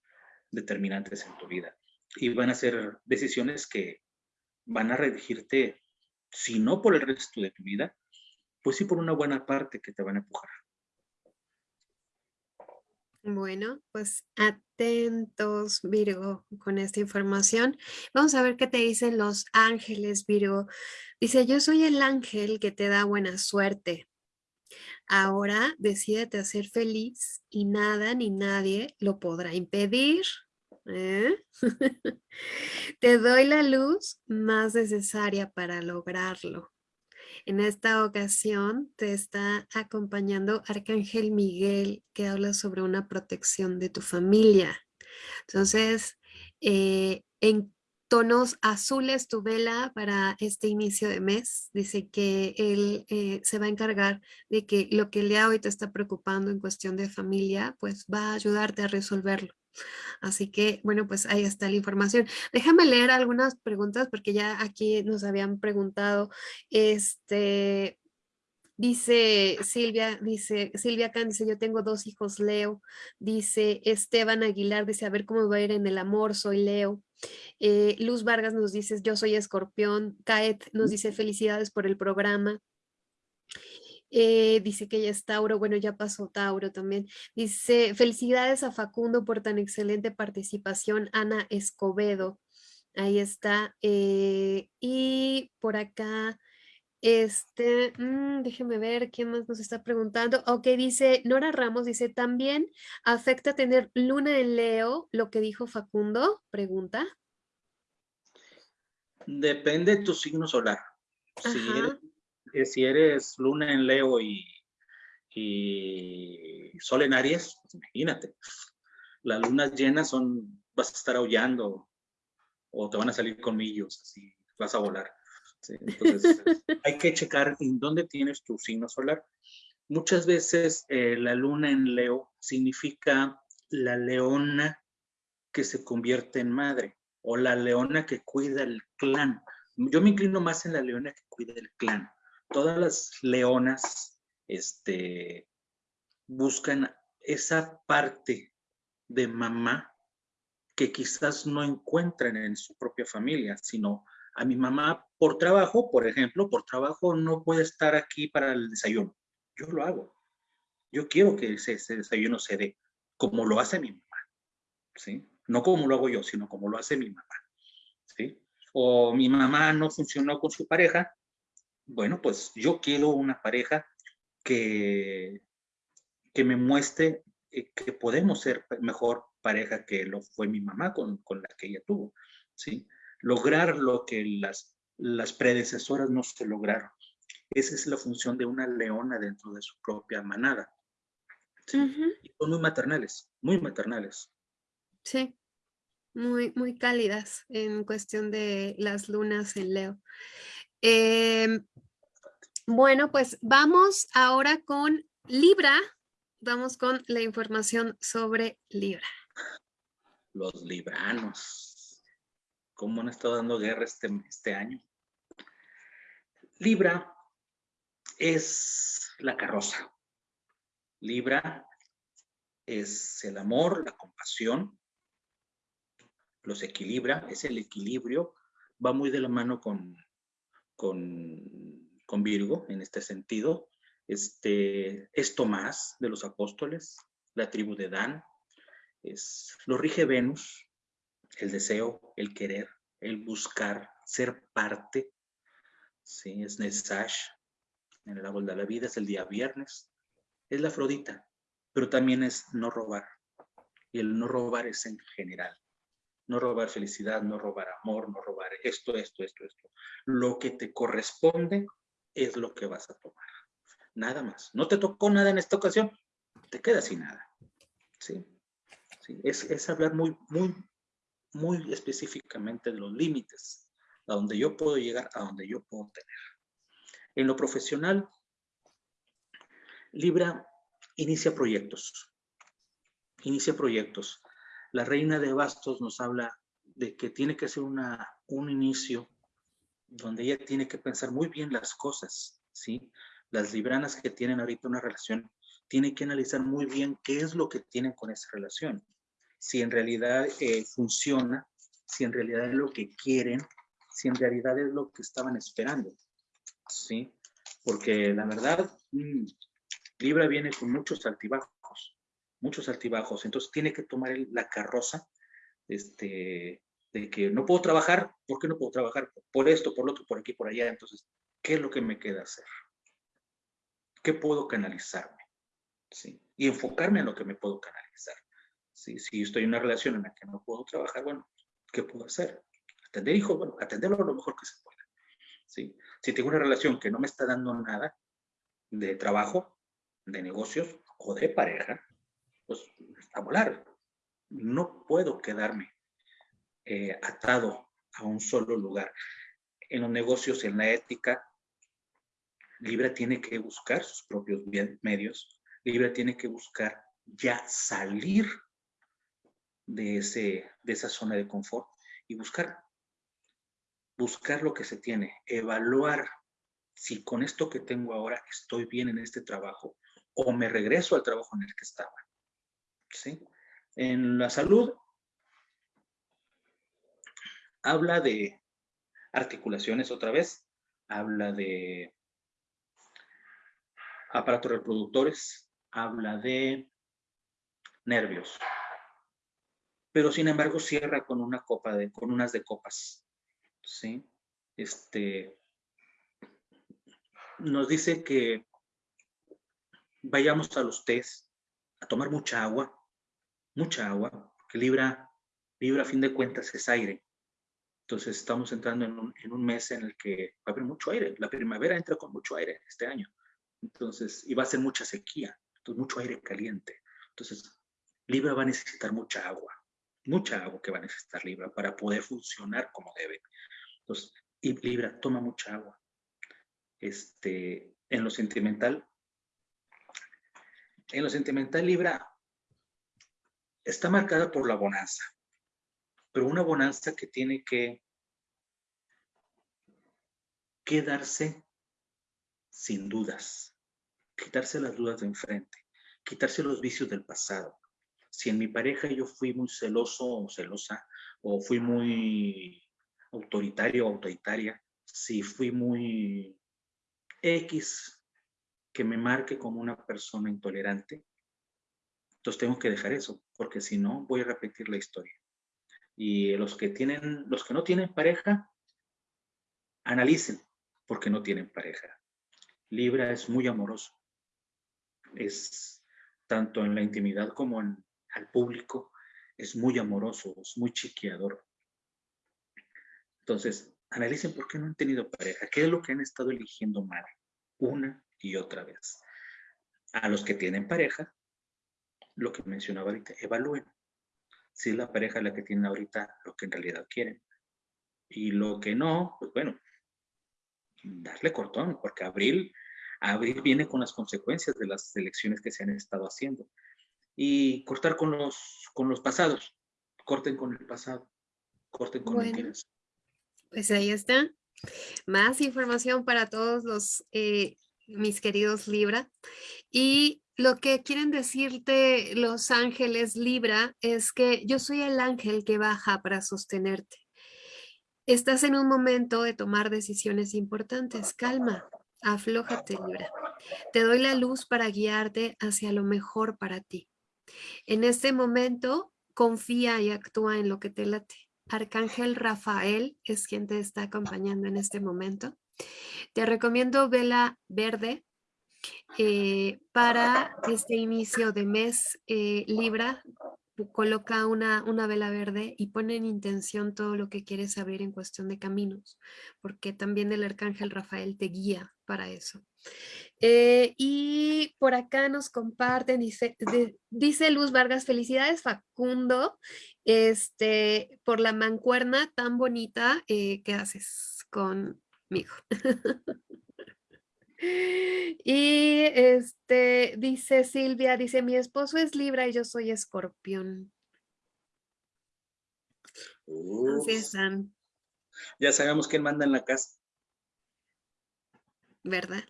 determinantes en tu vida. Y van a ser decisiones que van a redigirte, si no por el resto de tu vida, pues sí por una buena parte que te van a empujar. Bueno, pues atentos, Virgo, con esta información. Vamos a ver qué te dicen los ángeles, Virgo. Dice, yo soy el ángel que te da buena suerte. Ahora decídete a ser feliz y nada ni nadie lo podrá impedir. ¿eh? Te doy la luz más necesaria para lograrlo. En esta ocasión te está acompañando Arcángel Miguel que habla sobre una protección de tu familia. Entonces, eh, en tonos azules tu vela para este inicio de mes. Dice que él eh, se va a encargar de que lo que le hoy te está preocupando en cuestión de familia, pues va a ayudarte a resolverlo. Así que, bueno, pues ahí está la información. Déjame leer algunas preguntas porque ya aquí nos habían preguntado, este, Dice Silvia, dice Silvia Can, dice yo tengo dos hijos Leo. Dice Esteban Aguilar, dice a ver cómo va a ir en el amor, soy Leo. Eh, Luz Vargas nos dice yo soy escorpión. Caet nos dice felicidades por el programa. Eh, dice que ella es Tauro, bueno, ya pasó Tauro también. Dice, felicidades a Facundo por tan excelente participación, Ana Escobedo. Ahí está. Eh, y por acá, este, mm, déjeme ver quién más nos está preguntando. Ok, dice Nora Ramos, dice, ¿también afecta tener luna en Leo lo que dijo Facundo? Pregunta. Depende de tu signo solar. Si si eres luna en Leo y, y sol en Aries, pues imagínate, las lunas llenas son, vas a estar aullando o te van a salir colmillos, así vas a volar. Entonces, hay que checar en dónde tienes tu signo solar. Muchas veces eh, la luna en Leo significa la leona que se convierte en madre o la leona que cuida el clan. Yo me inclino más en la leona que cuida el clan todas las leonas este, buscan esa parte de mamá que quizás no encuentran en su propia familia, sino a mi mamá por trabajo, por ejemplo, por trabajo no puede estar aquí para el desayuno. Yo lo hago. Yo quiero que ese, desayuno se dé como lo hace mi mamá, ¿sí? No como lo hago yo, sino como lo hace mi mamá, ¿sí? O mi mamá no funcionó con su pareja, bueno, pues yo quiero una pareja que, que me muestre eh, que podemos ser mejor pareja que lo fue mi mamá con, con, la que ella tuvo, ¿sí? Lograr lo que las, las predecesoras no se lograron. Esa es la función de una leona dentro de su propia manada. son muy maternales, muy maternales. Sí, muy, muy cálidas en cuestión de las lunas en Leo. Em, bueno, pues vamos ahora con Libra. Vamos con la información sobre Libra. Los libranos. ¿Cómo han estado dando guerra este, este año? Libra es la carroza. Libra es el amor, la compasión, los equilibra, es el equilibrio, va muy de la mano con con, Virgo en este sentido. Este, es Tomás de los apóstoles, la tribu de Dan, es, lo rige Venus, el deseo, el querer, el buscar, ser parte, ¿sí? es Nesash, en el árbol de la vida es el día viernes, es la Afrodita, pero también es no robar. Y el no robar es en general. No robar felicidad, no robar amor, no robar esto, esto, esto, esto. Lo que te corresponde es lo que vas a tomar. Nada más. No te tocó nada en esta ocasión, te quedas sin nada. ¿Sí? ¿Sí? Es, es hablar muy, muy, muy específicamente los límites, a donde yo puedo llegar, a donde yo puedo tener. En lo profesional, Libra inicia proyectos. Inicia proyectos. La reina de bastos nos habla de que tiene que ser una, un inicio donde ella tiene que pensar muy bien las cosas, ¿sí? Las libranas que tienen ahorita una relación tienen que analizar muy bien qué es lo que tienen con esa relación. Si en realidad eh, funciona, si en realidad es lo que quieren, si en realidad es lo que estaban esperando, ¿sí? Porque la verdad, mm, Libra viene con muchos altibajos, muchos altibajos, entonces tiene que tomar la carroza este, de que no puedo trabajar, ¿por qué no puedo trabajar? Por esto, por lo otro, por aquí, por allá, entonces, ¿qué es lo que me queda hacer? ¿Qué puedo canalizarme? ¿Sí? Y enfocarme en lo que me puedo canalizar. ¿Sí? Si estoy en una relación en la que no puedo trabajar, bueno, ¿qué puedo hacer? Atender hijos, bueno, atenderlo lo mejor que se pueda. ¿Sí? Si tengo una relación que no me está dando nada de trabajo, de negocios o de pareja, pues a volar. No puedo quedarme eh, atado a un solo lugar. En los negocios, en la ética, Libra tiene que buscar sus propios medios. Libra tiene que buscar ya salir de, ese, de esa zona de confort y buscar, buscar lo que se tiene, evaluar si con esto que tengo ahora estoy bien en este trabajo o me regreso al trabajo en el que estaba. ¿Sí? En la salud, habla de articulaciones otra vez, habla de aparatos reproductores, habla de nervios. Pero sin embargo cierra con una copa de, con unas de copas. ¿Sí? Este, nos dice que vayamos a los test, a tomar mucha agua, mucha agua, porque Libra, Libra a fin de cuentas es aire. Entonces estamos entrando en un, mes en el que va a haber mucho aire. La primavera entra con mucho aire este año. Entonces, y va a ser mucha sequía, entonces mucho aire caliente. Entonces, Libra va a necesitar mucha agua, mucha agua que va a necesitar Libra para poder funcionar como debe. Entonces, y Libra toma mucha agua. Este, en lo sentimental, en lo sentimental Libra está marcada por la bonanza pero una bonanza que tiene que quedarse sin dudas, quitarse las dudas de enfrente, quitarse los vicios del pasado. Si en mi pareja yo fui muy celoso o celosa, o fui muy autoritario o autoritaria, si fui muy X, que me marque como una persona intolerante, entonces tengo que dejar eso, porque si no voy a repetir la historia. Y los que, tienen, los que no tienen pareja, analicen por qué no tienen pareja. Libra es muy amoroso. Es tanto en la intimidad como en, al público, es muy amoroso, es muy chiqueador. Entonces, analicen por qué no han tenido pareja, qué es lo que han estado eligiendo mal, una y otra vez. A los que tienen pareja, lo que mencionaba ahorita, evalúen si es la pareja la que tienen ahorita lo que en realidad quieren. Y lo que no, pues bueno, darle cortón, porque abril, abril viene con las consecuencias de las elecciones que se han estado haciendo. Y cortar con los, con los pasados, corten con el pasado, corten con bueno, Pues ahí está. Más información para todos los eh, mis queridos Libra. Y lo que quieren decirte los ángeles Libra es que yo soy el ángel que baja para sostenerte. Estás en un momento de tomar decisiones importantes. Calma, aflójate Libra. Te doy la luz para guiarte hacia lo mejor para ti. En este momento, confía y actúa en lo que te late. Arcángel Rafael es quien te está acompañando en este momento. Te recomiendo vela verde eh, para este inicio de mes eh, Libra. Coloca una, una vela verde y pone en intención todo lo que quieres abrir en cuestión de caminos, porque también el arcángel Rafael te guía para eso. Eh, y por acá nos comparten, dice, dice Luz Vargas, felicidades Facundo, este, por la mancuerna tan bonita que haces conmigo. Y este dice Silvia, dice mi esposo es Libra y yo soy escorpión. Así están. Ya sabemos quién manda en la casa. ¿Verdad?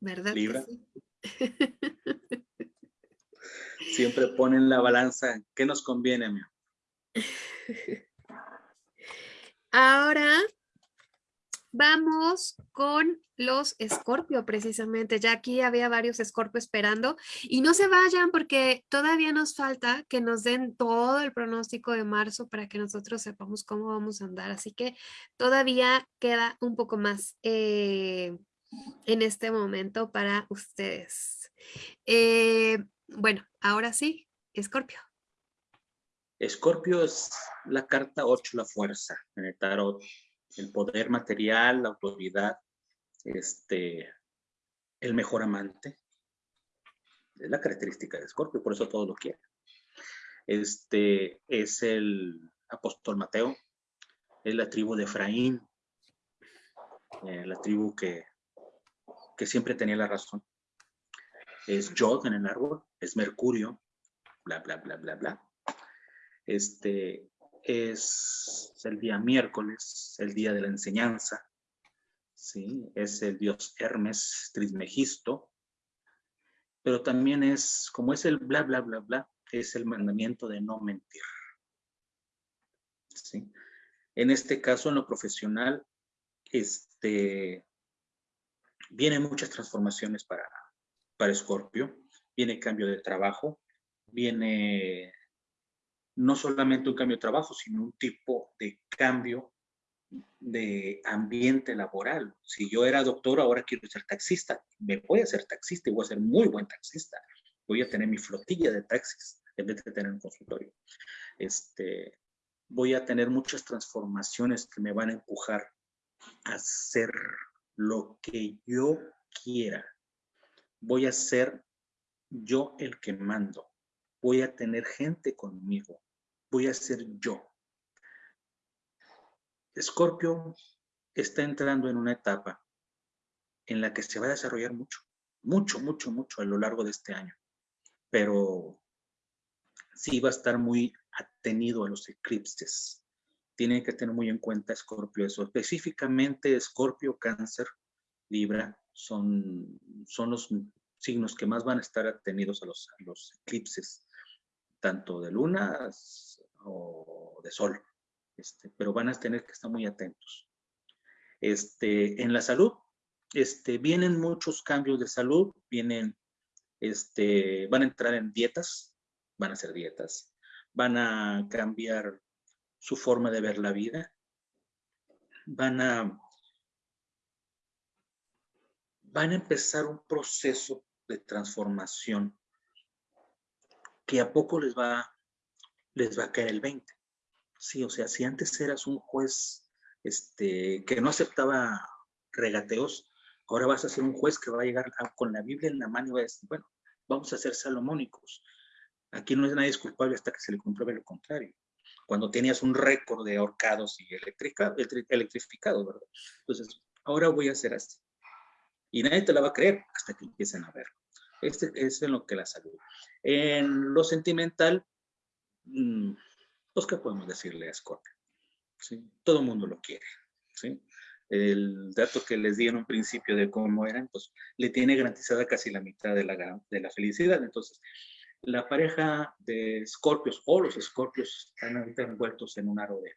¿Verdad? Libra. Siempre ponen la balanza. ¿Qué nos conviene, amigo? Ahora Vamos con los Escorpio precisamente, ya aquí había varios Escorpio esperando y no se vayan porque todavía nos falta que nos den todo el pronóstico de marzo para que nosotros sepamos cómo vamos a andar, así que todavía queda un poco más eh, en este momento para ustedes. Eh, bueno, ahora sí, Escorpio. Escorpio es la carta 8, la fuerza en el tarot el poder material, la autoridad, este, el mejor amante. Es la característica de Escorpio, por eso todo lo quiere. Este es el apóstol Mateo, es la tribu de Efraín, eh, la tribu que, que siempre tenía la razón. Es Jod en el árbol, es Mercurio, bla, bla, bla, bla, bla. Este, es el día miércoles, el día de la enseñanza, ¿sí? es el dios Hermes Trismegisto, pero también es, como es el bla, bla, bla, bla, es el mandamiento de no mentir. ¿sí? En este caso, en lo profesional, este, vienen muchas transformaciones para, para Scorpio, viene cambio de trabajo, viene no solamente un cambio de trabajo, sino un tipo de cambio de ambiente laboral. Si yo era doctor, ahora quiero ser taxista. Me voy a ser taxista y voy a ser muy buen taxista. Voy a tener mi flotilla de taxis en vez de tener un consultorio. Este, voy a tener muchas transformaciones que me van a empujar a hacer lo que yo quiera. Voy a ser yo el que mando. Voy a tener gente conmigo voy a ser yo. Escorpio está entrando en una etapa en la que se va a desarrollar mucho, mucho, mucho, mucho a lo largo de este año. Pero sí va a estar muy atenido a los eclipses. Tienen que tener muy en cuenta Escorpio eso. Específicamente Escorpio, Cáncer, Libra son, son los signos que más van a estar atenidos a los, a los eclipses, tanto de luna o de sol, este, pero van a tener que estar muy atentos. Este, en la salud, este, vienen muchos cambios de salud, vienen, este, van a entrar en dietas, van a hacer dietas, van a cambiar su forma de ver la vida, van a, van a empezar un proceso de transformación que a poco les va les va a caer el 20. Sí, o sea, si antes eras un juez este, que no aceptaba regateos, ahora vas a ser un juez que va a llegar con la Biblia en la mano y va a decir, bueno, vamos a ser salomónicos. Aquí no es nadie culpable hasta que se le compruebe lo contrario. Cuando tenías un récord de ahorcados y electrificados, ¿verdad? Entonces, ahora voy a hacer así. Y nadie te la va a creer hasta que empiecen a verlo. Este es en lo que la salud. En lo sentimental, Mm, pues, ¿qué podemos decirle a Scorpio? ¿Sí? Todo el mundo lo quiere. ¿sí? El dato que les di en un principio de cómo eran, pues le tiene garantizada casi la mitad de la, de la felicidad. Entonces, la pareja de escorpios o los escorpios están envueltos en un aro de,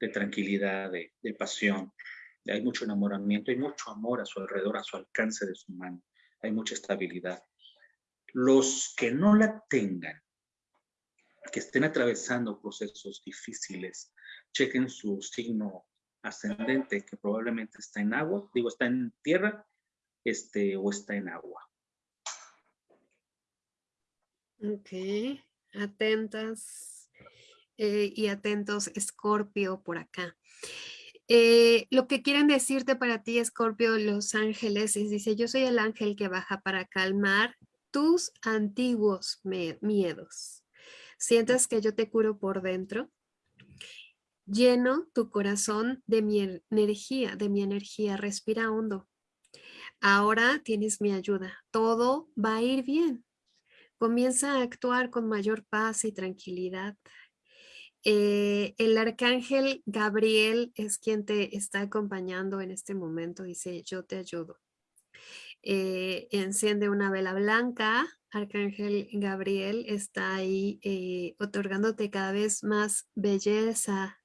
de tranquilidad, de, de, pasión. Hay mucho enamoramiento, hay mucho amor a su alrededor, a su alcance de su mano. Hay mucha estabilidad. Los que no la tengan, que estén atravesando procesos difíciles, chequen su signo ascendente que probablemente está en agua, digo, está en tierra, este, o está en agua. Ok, atentas eh, y atentos, Escorpio, por acá. Eh, lo que quieren decirte para ti, Escorpio, los ángeles, es, dice, yo soy el ángel que baja para calmar tus antiguos miedos. ¿Sientes que yo te curo por dentro? Lleno tu corazón de mi energía, de mi energía, respira hondo. Ahora tienes mi ayuda, todo va a ir bien. Comienza a actuar con mayor paz y tranquilidad. Eh, el arcángel Gabriel es quien te está acompañando en este momento. Dice, yo te ayudo. Eh, enciende una vela blanca. Arcángel Gabriel está ahí eh, otorgándote cada vez más belleza,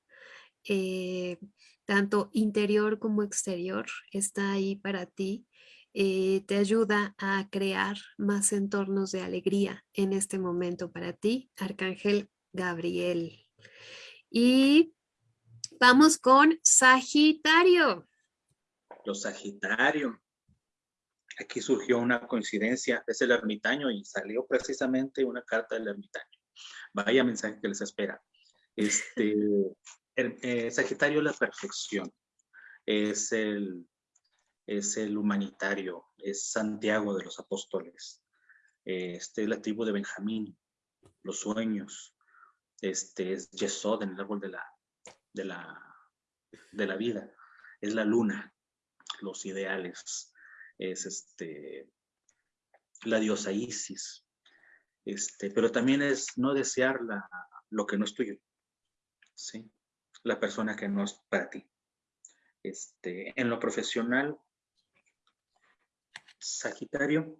tanto interior como exterior. Está ahí para ti. te ayuda a crear más entornos de alegría en este momento para ti, Arcángel Gabriel. Y vamos con Sagitario. Los Sagitario. Aquí surgió una coincidencia, es el ermitaño y salió precisamente una carta del ermitaño. Vaya mensaje que les espera. Este, eh, Sagitario es la perfección, es el, es el humanitario, es Santiago de los apóstoles, este es la tribu de Benjamín, los sueños, este es Yesod en el árbol de la, de la, de la vida, es la luna, los ideales, es este, la diosa Isis, este, pero también es no desear la, lo que no es tuyo, ¿sí? la persona que no es para ti. Este, en lo profesional, Sagitario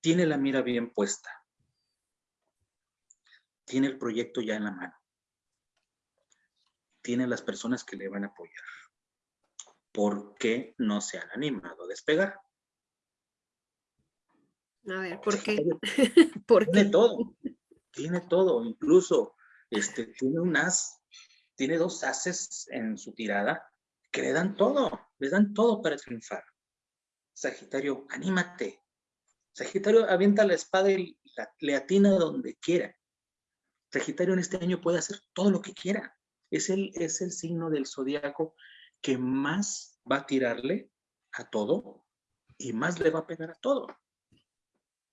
tiene la mira bien puesta tiene el proyecto ya en la mano. Tiene las personas que le van a apoyar. ¿Por qué no se han animado a despegar? A ver, ¿por qué? tiene todo, tiene todo, incluso este, tiene un as, tiene dos ases en su tirada que le dan todo, le dan todo para triunfar. Sagitario, anímate. Sagitario avienta la espada y le atina donde quiera. Sagitario en este año puede hacer todo lo que quiera. Es el, es el signo del zodiaco que más va a tirarle a todo y más le va a pegar a todo.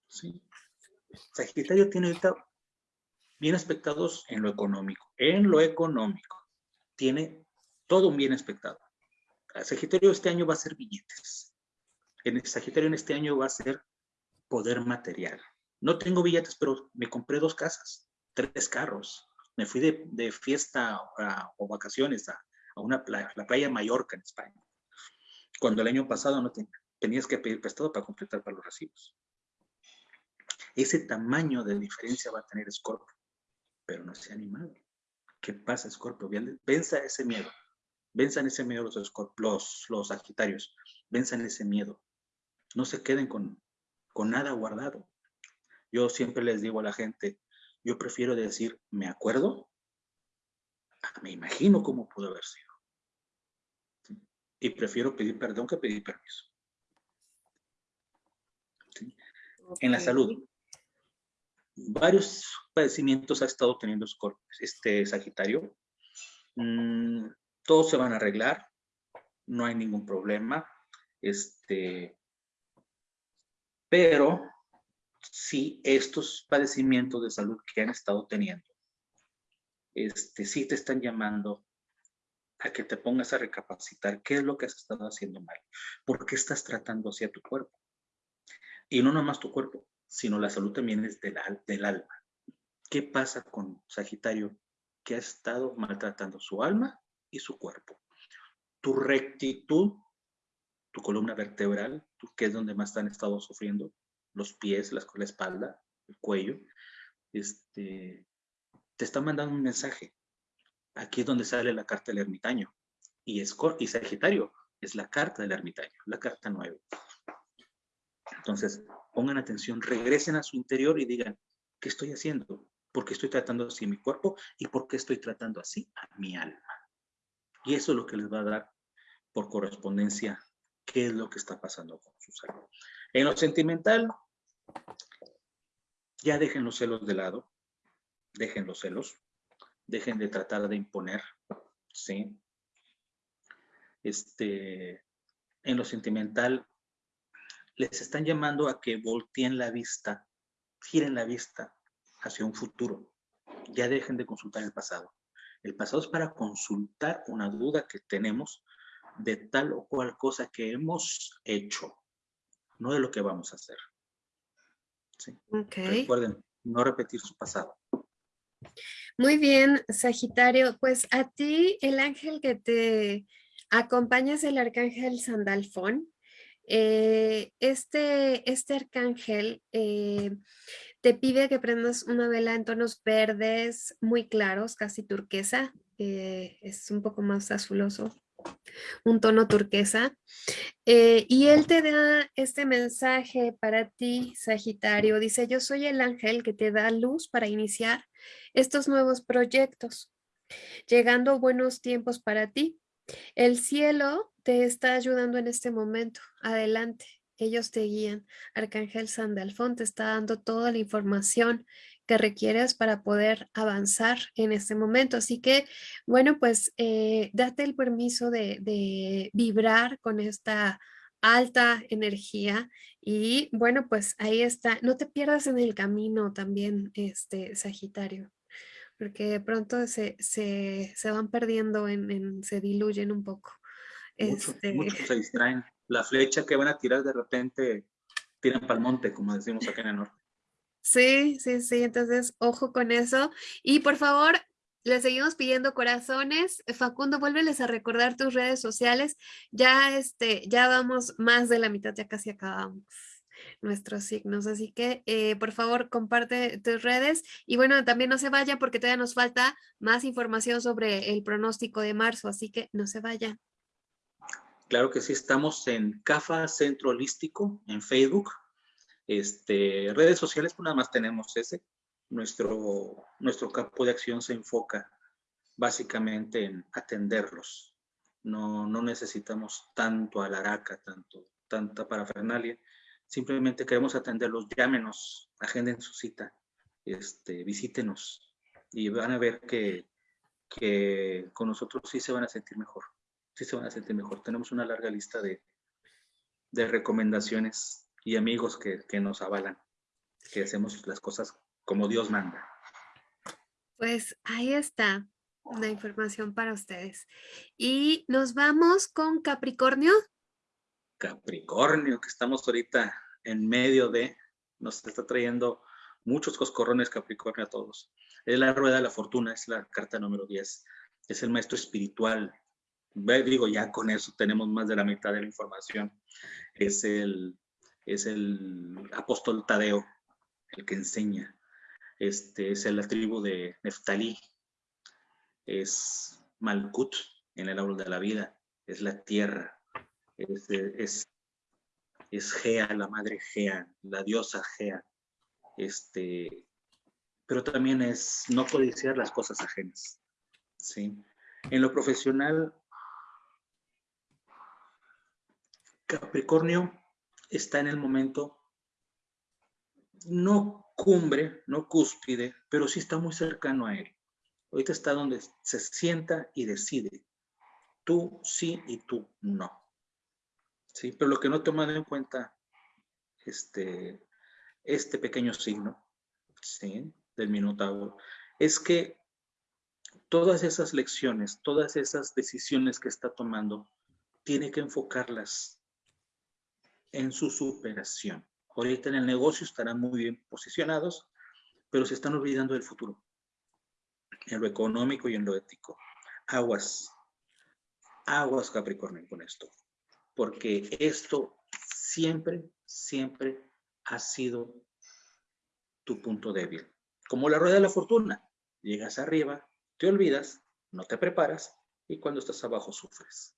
¿Sí? Sagitario tiene ahorita bien aspectados en lo económico. En lo económico. Tiene todo un bien aspectado. Sagitario este año va a ser billetes. En Sagitario en este año va a ser poder material. No tengo billetes, pero me compré dos casas tres carros. Me fui de, fiesta o vacaciones a, una playa, la playa Mallorca en España. Cuando el año pasado no tenías que pedir prestado para completar para los recibos. Ese tamaño de diferencia va a tener Scorpio, pero no se ha animado. ¿Qué pasa, Scorpio? Venza ese miedo. Venzan ese miedo los, los, los Sagitarios. Venzan ese miedo. No se queden con, con nada guardado. Yo siempre les digo a la gente, yo prefiero decir, me acuerdo, me imagino cómo pudo haber sido. Y prefiero pedir perdón que pedir permiso. En la salud, varios padecimientos ha estado teniendo este Sagitario. Mm, todos se van a arreglar, no hay ningún problema. Este, pero si estos padecimientos de salud que han estado teniendo, este, sí te están llamando a que te pongas a recapacitar qué es lo que has estado haciendo mal, por qué estás tratando hacia tu cuerpo. Y no nomás tu cuerpo, sino la salud también es del, del alma. ¿Qué pasa con Sagitario que ha estado maltratando su alma y su cuerpo? Tu rectitud, tu columna vertebral, que es donde más han estado sufriendo, los pies, la, la espalda, el cuello, este, te está mandando un mensaje. Aquí es donde sale la carta del ermitaño. Y, es, y Sagitario es la carta del ermitaño, la carta 9. Entonces, pongan atención, regresen a su interior y digan, ¿qué estoy haciendo? ¿Por qué estoy tratando así mi cuerpo? ¿Y por qué estoy tratando así a mi alma? Y eso es lo que les va a dar por correspondencia qué es lo que está pasando con su salud. En lo sentimental, ya dejen los celos de lado, dejen los celos, dejen de tratar de imponer, ¿sí? Este, en lo sentimental, les están llamando a que volteen la vista, giren la vista hacia un futuro. Ya dejen de consultar el pasado. El pasado es para consultar una duda que tenemos de tal o cual cosa que hemos hecho, no de lo que vamos a hacer. ¿Sí? Recuerden, no repetir su pasado. Muy bien, Sagitario. Pues a ti, el ángel que te acompaña es el arcángel Sandalfón. Eh, este, este arcángel eh, te pide que prendas una vela en tonos verdes muy claros, casi turquesa. Eh, es un poco más azuloso, un tono turquesa. y él te da este mensaje para ti, Sagitario. Dice, yo soy el ángel que te da luz para iniciar estos nuevos proyectos, llegando buenos tiempos para ti. El cielo te está ayudando en este momento. Adelante, ellos te guían. Arcángel Sandalfón te está dando toda la información que requieres para poder avanzar en este momento. Así que, bueno, pues eh, date el permiso de, de vibrar con esta alta energía y bueno, pues ahí está. No te pierdas en el camino también, este Sagitario porque de pronto se, se, se van perdiendo, en, se diluyen un poco. Muchos este se distraen. La flecha que van a tirar de repente tiran para el monte, como decimos acá en el norte. Sí, sí, sí, entonces ojo con eso. Y por favor, les seguimos pidiendo corazones. Facundo, vuélveles a recordar tus redes sociales. Ya, este, ya vamos más de la mitad, ya casi acabamos nuestros signos. Así que, eh, por favor, comparte tus redes. Y bueno, también no se vaya porque todavía nos falta más información sobre el pronóstico de marzo, así que no se vaya. Claro que sí, estamos en CAFA Centro Holístico en Facebook. Este, redes sociales, pues nada más tenemos ese. Nuestro, nuestro campo de acción se enfoca básicamente en atenderlos. No, no necesitamos tanto alaraca, tanto, tanta parafernalia simplemente queremos atenderlos, llámenos, agenden su cita, este, visítenos y van a ver que, que con nosotros sí se van a sentir mejor, sí se van a sentir mejor. Tenemos una larga lista de, de recomendaciones y amigos que, que nos avalan, que hacemos las cosas como Dios manda. Pues ahí está la información para ustedes. Y nos vamos con Capricornio. Capricornio, que estamos ahorita en medio de, nos está trayendo muchos coscorrones Capricornio a todos. Es la rueda de la fortuna, es la carta número 10. Es el maestro espiritual. Digo, ya con eso tenemos más de la mitad de la información. Es el, es el apóstol Tadeo, el que enseña. Este es la tribu de Neftalí. Es Malkut en el árbol de la vida. Es la tierra es, es, Gea, la madre Gea, la diosa Gea. Este, pero también es no codiciar las cosas ajenas. ¿sí? En lo profesional, Capricornio está en el momento no cumbre, no cúspide, pero sí está muy cercano a él. Ahorita está donde se sienta y decide. Tú sí y tú no. ¿sí? Pero lo que no tomado en cuenta este, este pequeño signo, ¿sí? Del Minotauro, es que todas esas lecciones, todas esas decisiones que está tomando, tiene que enfocarlas en su superación. Ahorita en el negocio estarán muy bien posicionados, pero se están olvidando del futuro, en lo económico y en lo ético. Aguas, aguas Capricornio con esto porque esto siempre, siempre ha sido tu punto débil. Como la rueda de la fortuna, llegas arriba, te olvidas, no te preparas y cuando estás abajo sufres.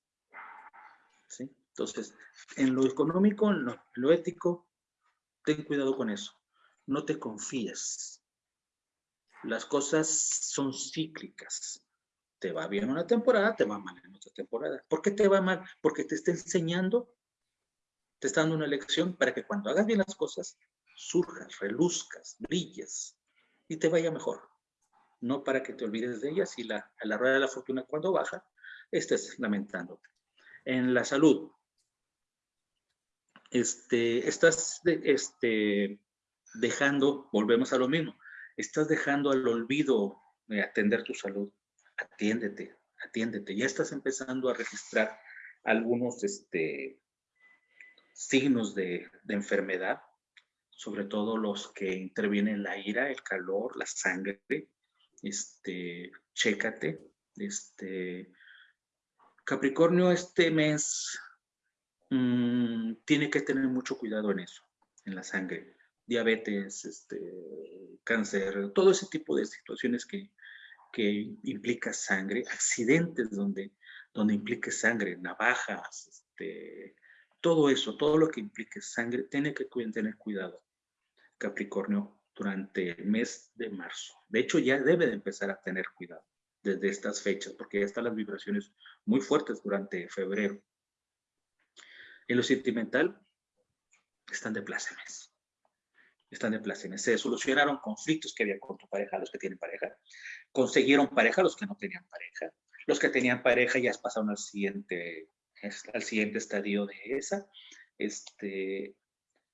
¿Sí? Entonces, en lo económico, en lo, ético, ten cuidado con eso. No te confíes. Las cosas son cíclicas. Te va bien una temporada, te va mal en otra temporada. ¿Por qué te va mal? Porque te está enseñando, te está dando una lección para que cuando hagas bien las cosas, surjas, reluzcas, brilles y te vaya mejor. No para que te olvides de ellas y la, a la rueda de la fortuna cuando baja, estés lamentándote. En la salud, este, estás este, dejando, volvemos a lo mismo, estás dejando al olvido de atender tu salud. Atiéndete, atiéndete. Ya estás empezando a registrar algunos este, signos de, de enfermedad, sobre todo los que intervienen la ira, el calor, la sangre. Este, chécate. Este, Capricornio, este mes mm, tiene que tener mucho cuidado en eso, en la sangre. Diabetes, este, cáncer, todo ese tipo de situaciones que, que implica sangre, accidentes donde, donde implique sangre, navajas, este, todo eso, todo lo que implique sangre, tiene que tener cuidado Capricornio durante el mes de marzo. De hecho, ya debe de empezar a tener cuidado desde estas fechas, porque ya están las vibraciones muy fuertes durante febrero. En lo sentimental, están de plácemes. Están de plácemes. Se solucionaron conflictos que había con tu pareja, los que tienen pareja. Consiguieron pareja, los que no tenían pareja. Los que tenían pareja ya pasaron al siguiente, al siguiente estadio de esa. Este,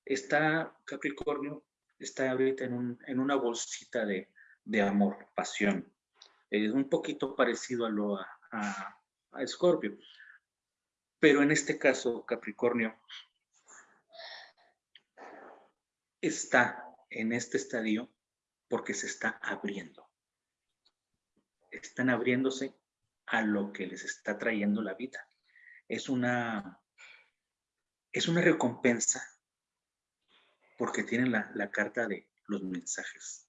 está Capricornio, está ahorita en, en una bolsita de, de amor, pasión, es un poquito parecido a lo a, a, Scorpio. Pero en este caso, Capricornio está en este estadio porque se está abriendo. Están abriéndose a lo que les está trayendo la vida. Es una, es una recompensa porque tienen la, la carta de los mensajes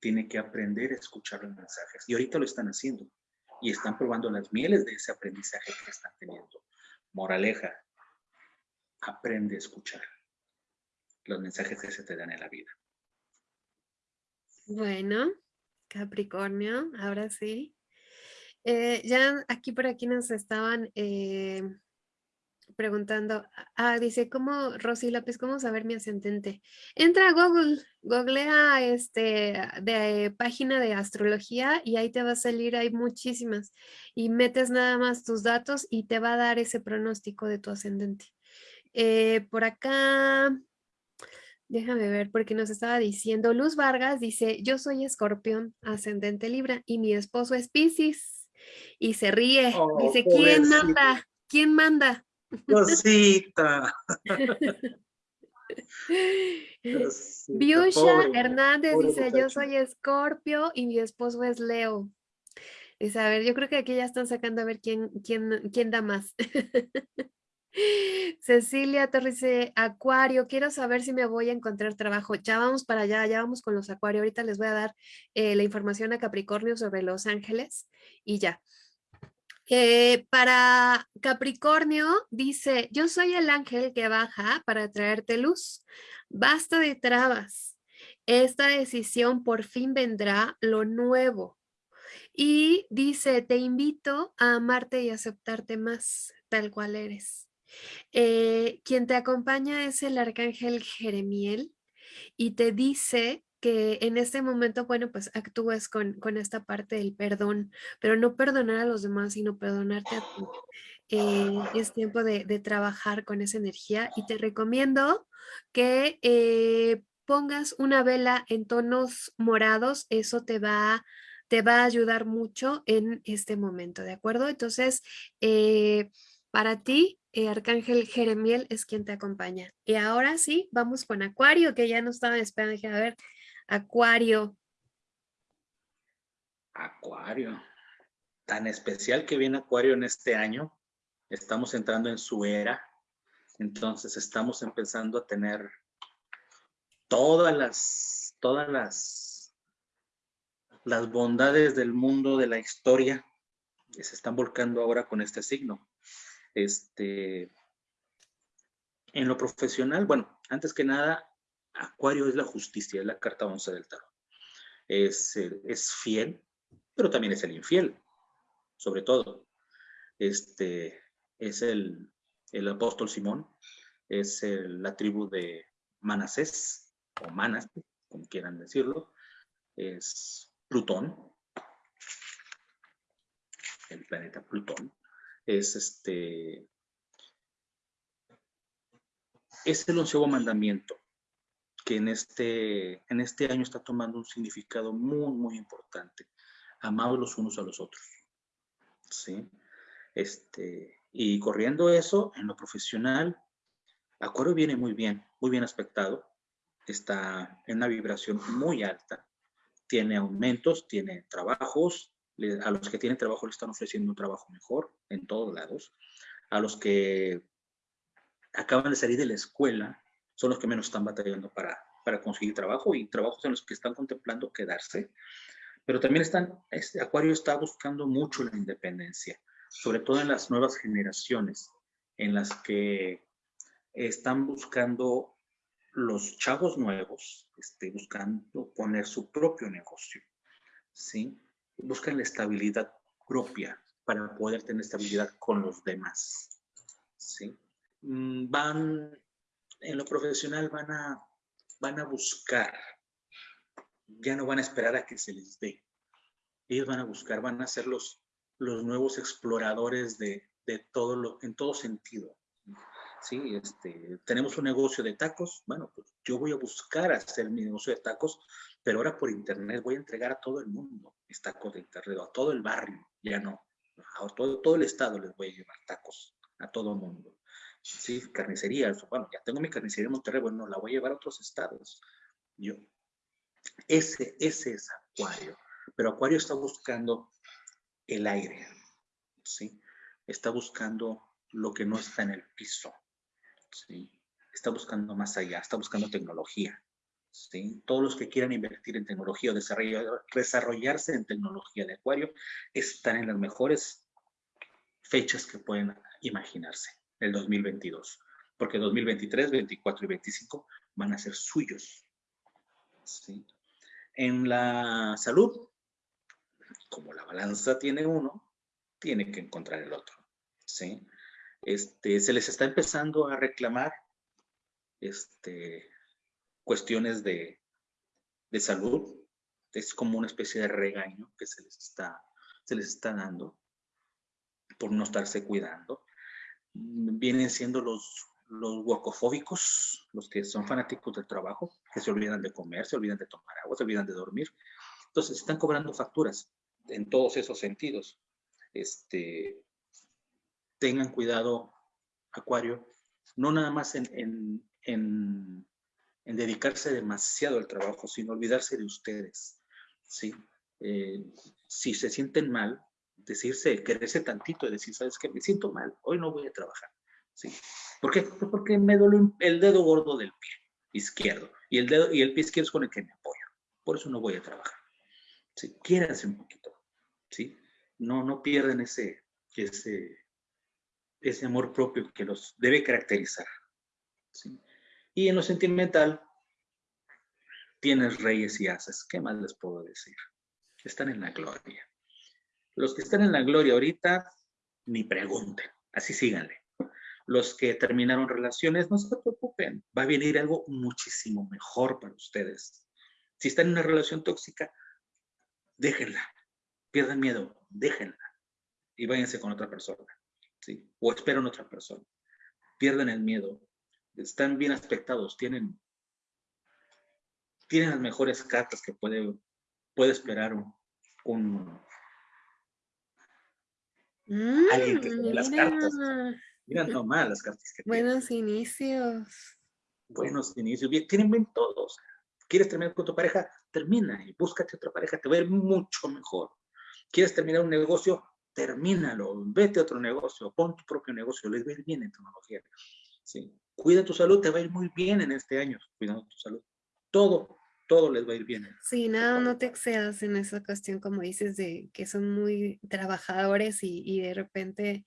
tiene que aprender a escuchar los mensajes. Y ahorita lo están haciendo. Y están probando las mieles de ese aprendizaje que están teniendo. Moraleja, aprende a escuchar los mensajes que se te dan en la vida. Bueno, Capricornio, ahora sí. Eh, ya aquí por aquí nos estaban eh, preguntando, ah, dice, ¿cómo, Rosy López, cómo saber mi ascendente? Entra a Google, googlea este, de página de astrología y ahí te va a salir, hay muchísimas, y metes nada más tus datos y te va a dar ese pronóstico de tu ascendente. Eh, por acá, déjame ver, porque nos estaba diciendo, Luz Vargas dice, yo soy escorpión, ascendente Libra, y mi esposo es Pisces, y se ríe, dice, oh, ¿quién manda? ¿Quién manda? Cosita. Biusha Hernández dice, yo soy Escorpio y mi esposo es Leo. Dice, a ver, yo creo que aquí ya están sacando a ver quién, quién, quién da más. Cecilia Torres dice, Acuario, quiero saber si me voy a encontrar trabajo. Ya vamos para allá, ya vamos con los Acuario. Ahorita les voy a dar eh, la información a Capricornio sobre Los Ángeles y ya. Para Capricornio dice, yo soy el ángel que baja para traerte luz. Basta de trabas. Esta decisión por fin vendrá lo nuevo. Y dice, te invito a amarte y aceptarte más tal cual eres. Eh, quien te acompaña es el arcángel Jeremiel y te dice que en este momento, bueno, pues actúes con, con esta parte del perdón, pero no perdonar a los demás, sino perdonarte a ti. Eh, es tiempo de, trabajar con esa energía y te recomiendo que eh, pongas una vela en tonos morados, eso te va, te va a ayudar mucho en este momento, ¿de acuerdo? Entonces, eh, para ti, Arcángel Jeremiel es quien te acompaña. Y ahora sí, vamos con Acuario, que ya no estaba esperando. a ver, Acuario. Acuario. Tan especial que viene Acuario en este año. Estamos entrando en su era. Entonces estamos empezando a tener todas las, todas las, las bondades del mundo, de la historia, que se están volcando ahora con este signo. Este, en lo profesional, bueno, antes que nada, Acuario es la justicia, es la carta 11 del tarot. Es, fiel, pero también es el infiel. sobre todo. Este, es el, el apóstol Simón, es la tribu de Manasés, o Manas, como quieran decirlo, es Plutón, el planeta Plutón, es este, es el onceavo mandamiento que en este, en este año está tomando un significado muy, muy importante. Amados los unos a los otros. ¿Sí? Este, y corriendo eso, en lo profesional, Acuario viene muy bien, muy bien aspectado. Está en una vibración muy alta. Tiene aumentos, tiene trabajos. A los que tienen trabajo le están ofreciendo un trabajo mejor en todos lados. A los que acaban de salir de la escuela son los que menos están batallando para, para conseguir trabajo y trabajos en los que están contemplando quedarse. Pero también están, este Acuario está buscando mucho la independencia, sobre todo en las nuevas generaciones, en las que están buscando los chavos nuevos, este, buscando poner su propio negocio, ¿sí? Buscan la estabilidad propia para poder tener estabilidad con los demás, ¿sí? Mm, van, en lo profesional van a, van a buscar, ya no van a esperar a que se les dé. Ellos van a buscar, van a ser los, los nuevos exploradores de, de todo lo, en todo sentido. Sí, este, tenemos un negocio de tacos, bueno, pues yo voy a buscar hacer mi negocio de tacos, pero ahora por internet voy a entregar a todo el mundo mis tacos de internet, a todo el barrio, ya no, a todo, todo el estado les voy a llevar tacos, a todo el mundo sí, carnicería, bueno, ya tengo mi carnicería en Monterrey, bueno, la voy a llevar a otros estados. Yo, ese, ese es Acuario, pero Acuario está buscando el aire, ¿sí? Está buscando lo que no está en el piso, ¿sí? Está buscando más allá, está buscando tecnología, ¿sí? Todos los que quieran invertir en tecnología o desarrollar, desarrollarse en tecnología de Acuario están en las mejores fechas que pueden imaginarse el 2022, porque 2023, 24 y 25 van a ser suyos. ¿sí? En la salud, como la balanza tiene uno, tiene que encontrar el otro. ¿sí? Este, se les está empezando a reclamar este, cuestiones de, de salud. Es como una especie de regaño que se les está, se les está dando por no estarse cuidando vienen siendo los, los guacofóbicos, los que son fanáticos del trabajo, que se olvidan de comer, se olvidan de tomar agua, se olvidan de dormir. Entonces, están cobrando facturas en todos esos sentidos. Este, tengan cuidado, Acuario, no nada más en, en, en, en dedicarse demasiado al trabajo, sino olvidarse de ustedes. ¿sí? Eh, si se sienten mal, decirse, quererse tantito y decir, ¿sabes qué? Me siento mal, hoy no voy a trabajar. ¿Sí? ¿Por qué? Porque me duele el dedo gordo del pie izquierdo y el, dedo, y el pie izquierdo es con el que me apoyo. Por eso no voy a trabajar. ¿Sí? Quiéranse un poquito. ¿Sí? No, no pierden ese, ese, ese amor propio que los debe caracterizar. ¿sí? Y en lo sentimental, tienes reyes y haces. ¿Qué más les puedo decir? Están en la gloria. Los que están en la gloria ahorita, ni pregunten, así síganle. Los que terminaron relaciones, no se preocupen, va a venir algo muchísimo mejor para ustedes. Si están en una relación tóxica, déjenla, pierdan miedo, déjenla y váyanse con otra persona, ¿sí? O esperen otra persona. Pierdan el miedo, están bien aspectados, tienen, tienen las mejores cartas que puede, puede esperar un alguien que tiene las cartas. Mira nomás las cartas que Buenos inicios. Buenos inicios. Bien, tienen bien todos. ¿Quieres terminar con tu pareja? Termina y búscate otra pareja. Te va a ir mucho mejor. ¿Quieres terminar un negocio? Termínalo. Vete a otro negocio. Pon tu propio negocio. Les va a ir bien en tecnología. ¿Sí? Cuida tu salud. Te va a ir muy bien en este año. Cuidando tu salud. Todo todo les va a ir bien. Sí, nada, no te excedas en esa cuestión, como dices, de que son muy trabajadores y, y, de repente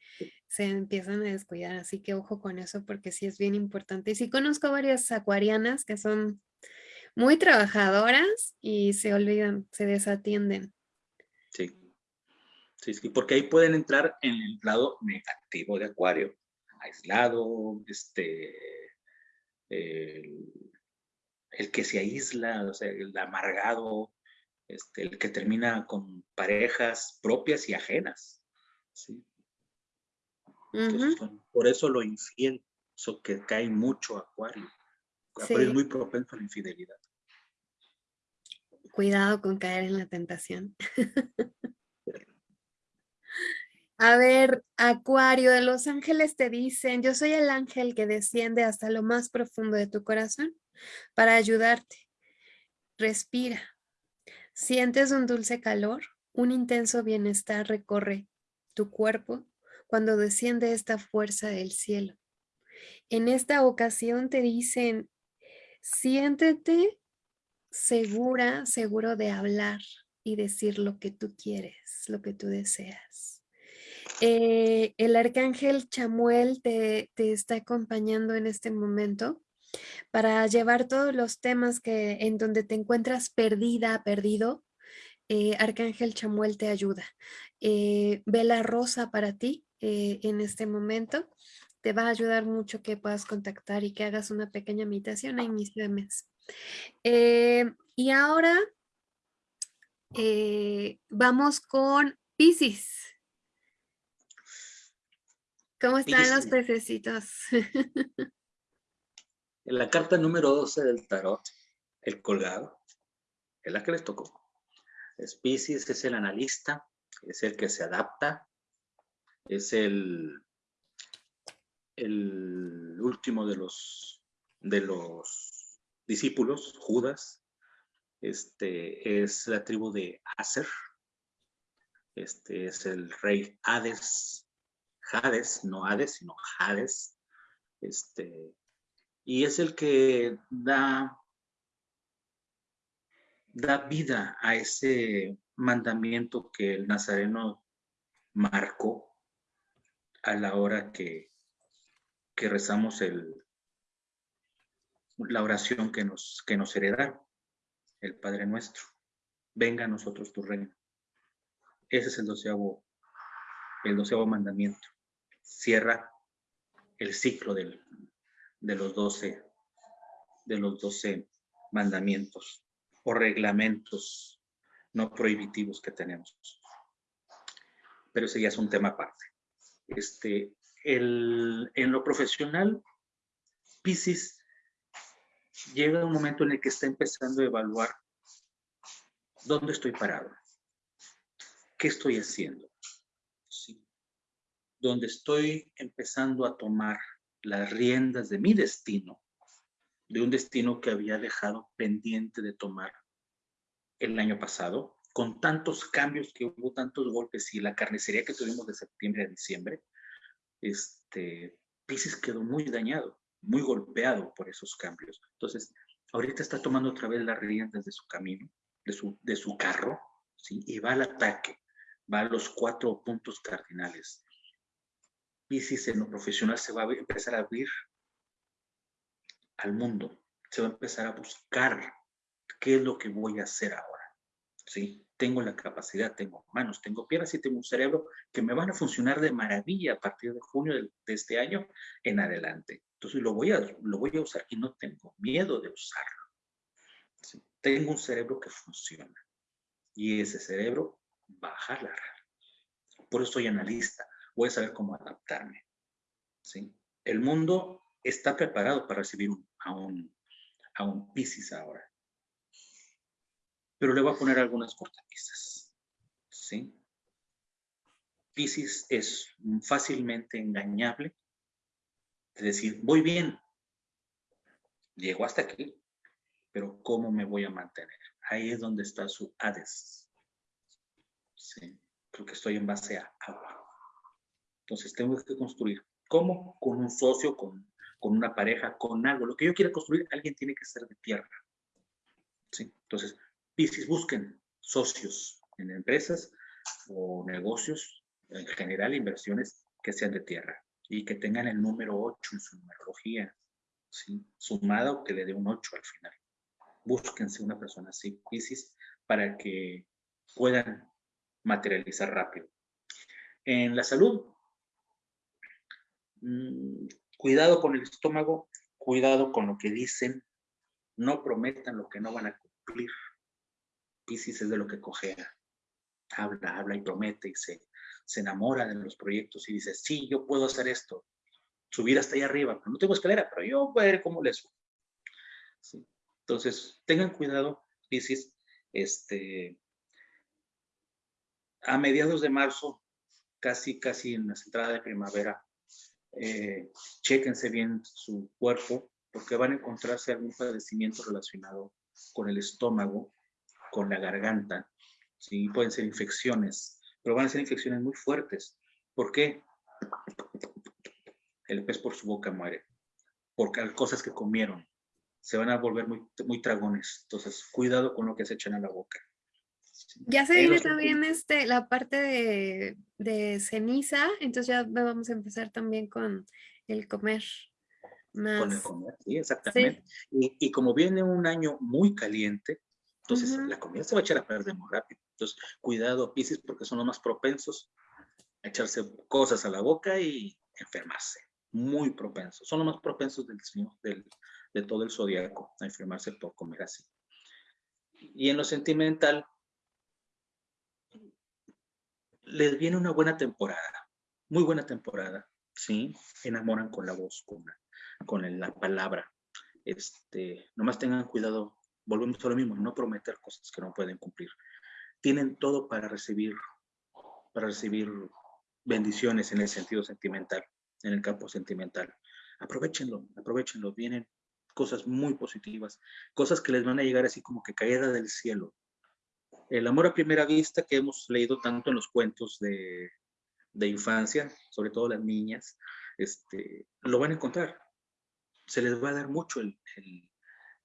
se empiezan a descuidar, así que ojo con eso porque sí es bien importante. Y sí conozco varias acuarianas que son muy trabajadoras y se olvidan, se desatienden. Sí, Sí, sí, porque ahí pueden entrar en el lado negativo de Acuario. Aislado, este, el, que se aísla, o sea, el amargado, este, el que termina con parejas propias y ajenas. ¿sí? por eso lo infiel, eso que cae mucho Acuario. Acuario es muy propenso a la infidelidad. Cuidado con caer en la tentación. A ver, Acuario, de los ángeles te dicen, yo soy el ángel que desciende hasta lo más profundo de tu corazón para ayudarte. Respira. Sientes un dulce calor, un intenso bienestar recorre tu cuerpo cuando desciende esta fuerza del cielo. En esta ocasión te dicen, siéntete segura, seguro de hablar y decir lo que tú quieres, lo que tú deseas. Eh, el arcángel Chamuel te, está acompañando en este momento para llevar todos los temas que en donde te encuentras perdida, perdido. Eh, arcángel Chamuel te ayuda. Eh, vela rosa para ti en este momento. Te va a ayudar mucho que puedas contactar y que hagas una pequeña meditación a inicio de mes. y ahora vamos con Pisces. ¿Cómo están los pececitos? en la carta número 12 del tarot, el colgado, es la que les tocó. Es es el analista, es el que se adapta, es el, el último de los, de los discípulos, Judas, este es la tribu de Aser, este es el rey Hades, Hades, no Hades, sino Hades, este, y es el que da, da vida a ese mandamiento que el nazareno marcó a la hora que, que rezamos el, la oración que nos, que nos heredaron, el Padre Nuestro. Venga a nosotros tu reino. Ese es el doceavo, el doceavo mandamiento cierra el ciclo de los doce de los doce mandamientos o reglamentos no prohibitivos que tenemos. Pero ese ya es un tema aparte. Este, el, en lo profesional, Pisces llega un momento en el que está empezando a evaluar dónde estoy parado, qué estoy haciendo, donde estoy empezando a tomar las riendas de mi destino, de un destino que había dejado pendiente de tomar el año pasado, con tantos cambios que hubo, tantos golpes y la carnicería que tuvimos de septiembre a diciembre, este, Pisces quedó muy dañado, muy golpeado por esos cambios. Entonces, ahorita está tomando otra vez las riendas de su camino, de su, de su carro, ¿sí? y va al ataque, va a los cuatro puntos cardinales. Pisces en lo profesional se va a empezar a abrir al mundo, se va a empezar a buscar qué es lo que voy a hacer ahora. ¿Sí? Tengo la capacidad, tengo manos, tengo piernas y tengo un cerebro que me van a funcionar de maravilla a partir de junio de, este año en adelante. Entonces lo voy a, lo voy a usar y no tengo miedo de usarlo. Tengo un cerebro que funciona y ese cerebro va a jalar. Por eso soy analista voy a saber cómo adaptarme. ¿sí? El mundo está preparado para recibir a, un, a un Pisces ahora. Pero le voy a poner algunas cortapisas. ¿sí? Pisces es fácilmente engañable. Es decir, voy bien, llego hasta aquí, pero ¿cómo me voy a mantener? Ahí es donde está su Hades. ¿sí? Porque estoy en base a agua. Entonces tengo que construir. ¿Cómo? Con un socio, con, con una pareja, con algo. Lo que yo quiera construir, alguien tiene que ser de tierra. Entonces, Piscis, busquen socios en empresas o negocios, en general inversiones que sean de tierra y que tengan el número 8 en su numerología, ¿sí? sumada o que le dé un 8 al final. Búsquense una persona así, Piscis, para que puedan materializar rápido En la salud, mm, cuidado con el estómago, cuidado con lo que dicen, no prometan lo que no van a cumplir. Piscis es de lo que cojea. Habla, habla y promete y se, se enamora de los proyectos y dice, sí, yo puedo hacer esto. Subir hasta ahí arriba, no tengo escalera, pero yo voy a ver cómo le subo. Entonces, tengan cuidado, Piscis, este, a mediados de marzo, casi, casi en la entrada de primavera, eh, chéquense bien su cuerpo, porque van a encontrarse algún padecimiento relacionado con el estómago, con la garganta, ¿sí? pueden ser infecciones, pero van a ser infecciones muy fuertes. ¿Por qué? El pez por su boca muere, porque hay cosas que comieron, se van a volver muy, muy tragones. Entonces, cuidado con lo que se echan a la boca. Ya se viene también este, la parte de, de, ceniza, entonces ya vamos a empezar también con el comer. Más. Con el comer, sí, exactamente. Y, y, como viene un año muy caliente, entonces la comida se va a echar a perder muy rápido. Entonces, cuidado, Pisces, porque son los más propensos a echarse cosas a la boca y enfermarse. Muy propensos. Son los más propensos del, del, de todo el zodiaco a enfermarse por comer así. Y en lo sentimental, les viene una buena temporada, muy buena temporada, ¿sí? Enamoran con la voz, con la, con la palabra. Este, nomás tengan cuidado, volvemos a lo mismo, no prometer cosas que no pueden cumplir tienen todo para recibir, para recibir bendiciones en el sentido sentimental, en el campo sentimental. Aprovechenlo, aprovechenlo. Vienen cosas muy positivas, cosas que les van a llegar así como que caída del cielo. El amor a primera vista que hemos leído tanto en los cuentos de, de infancia, sobre todo las niñas, este, lo van a encontrar. Se les va a dar mucho el,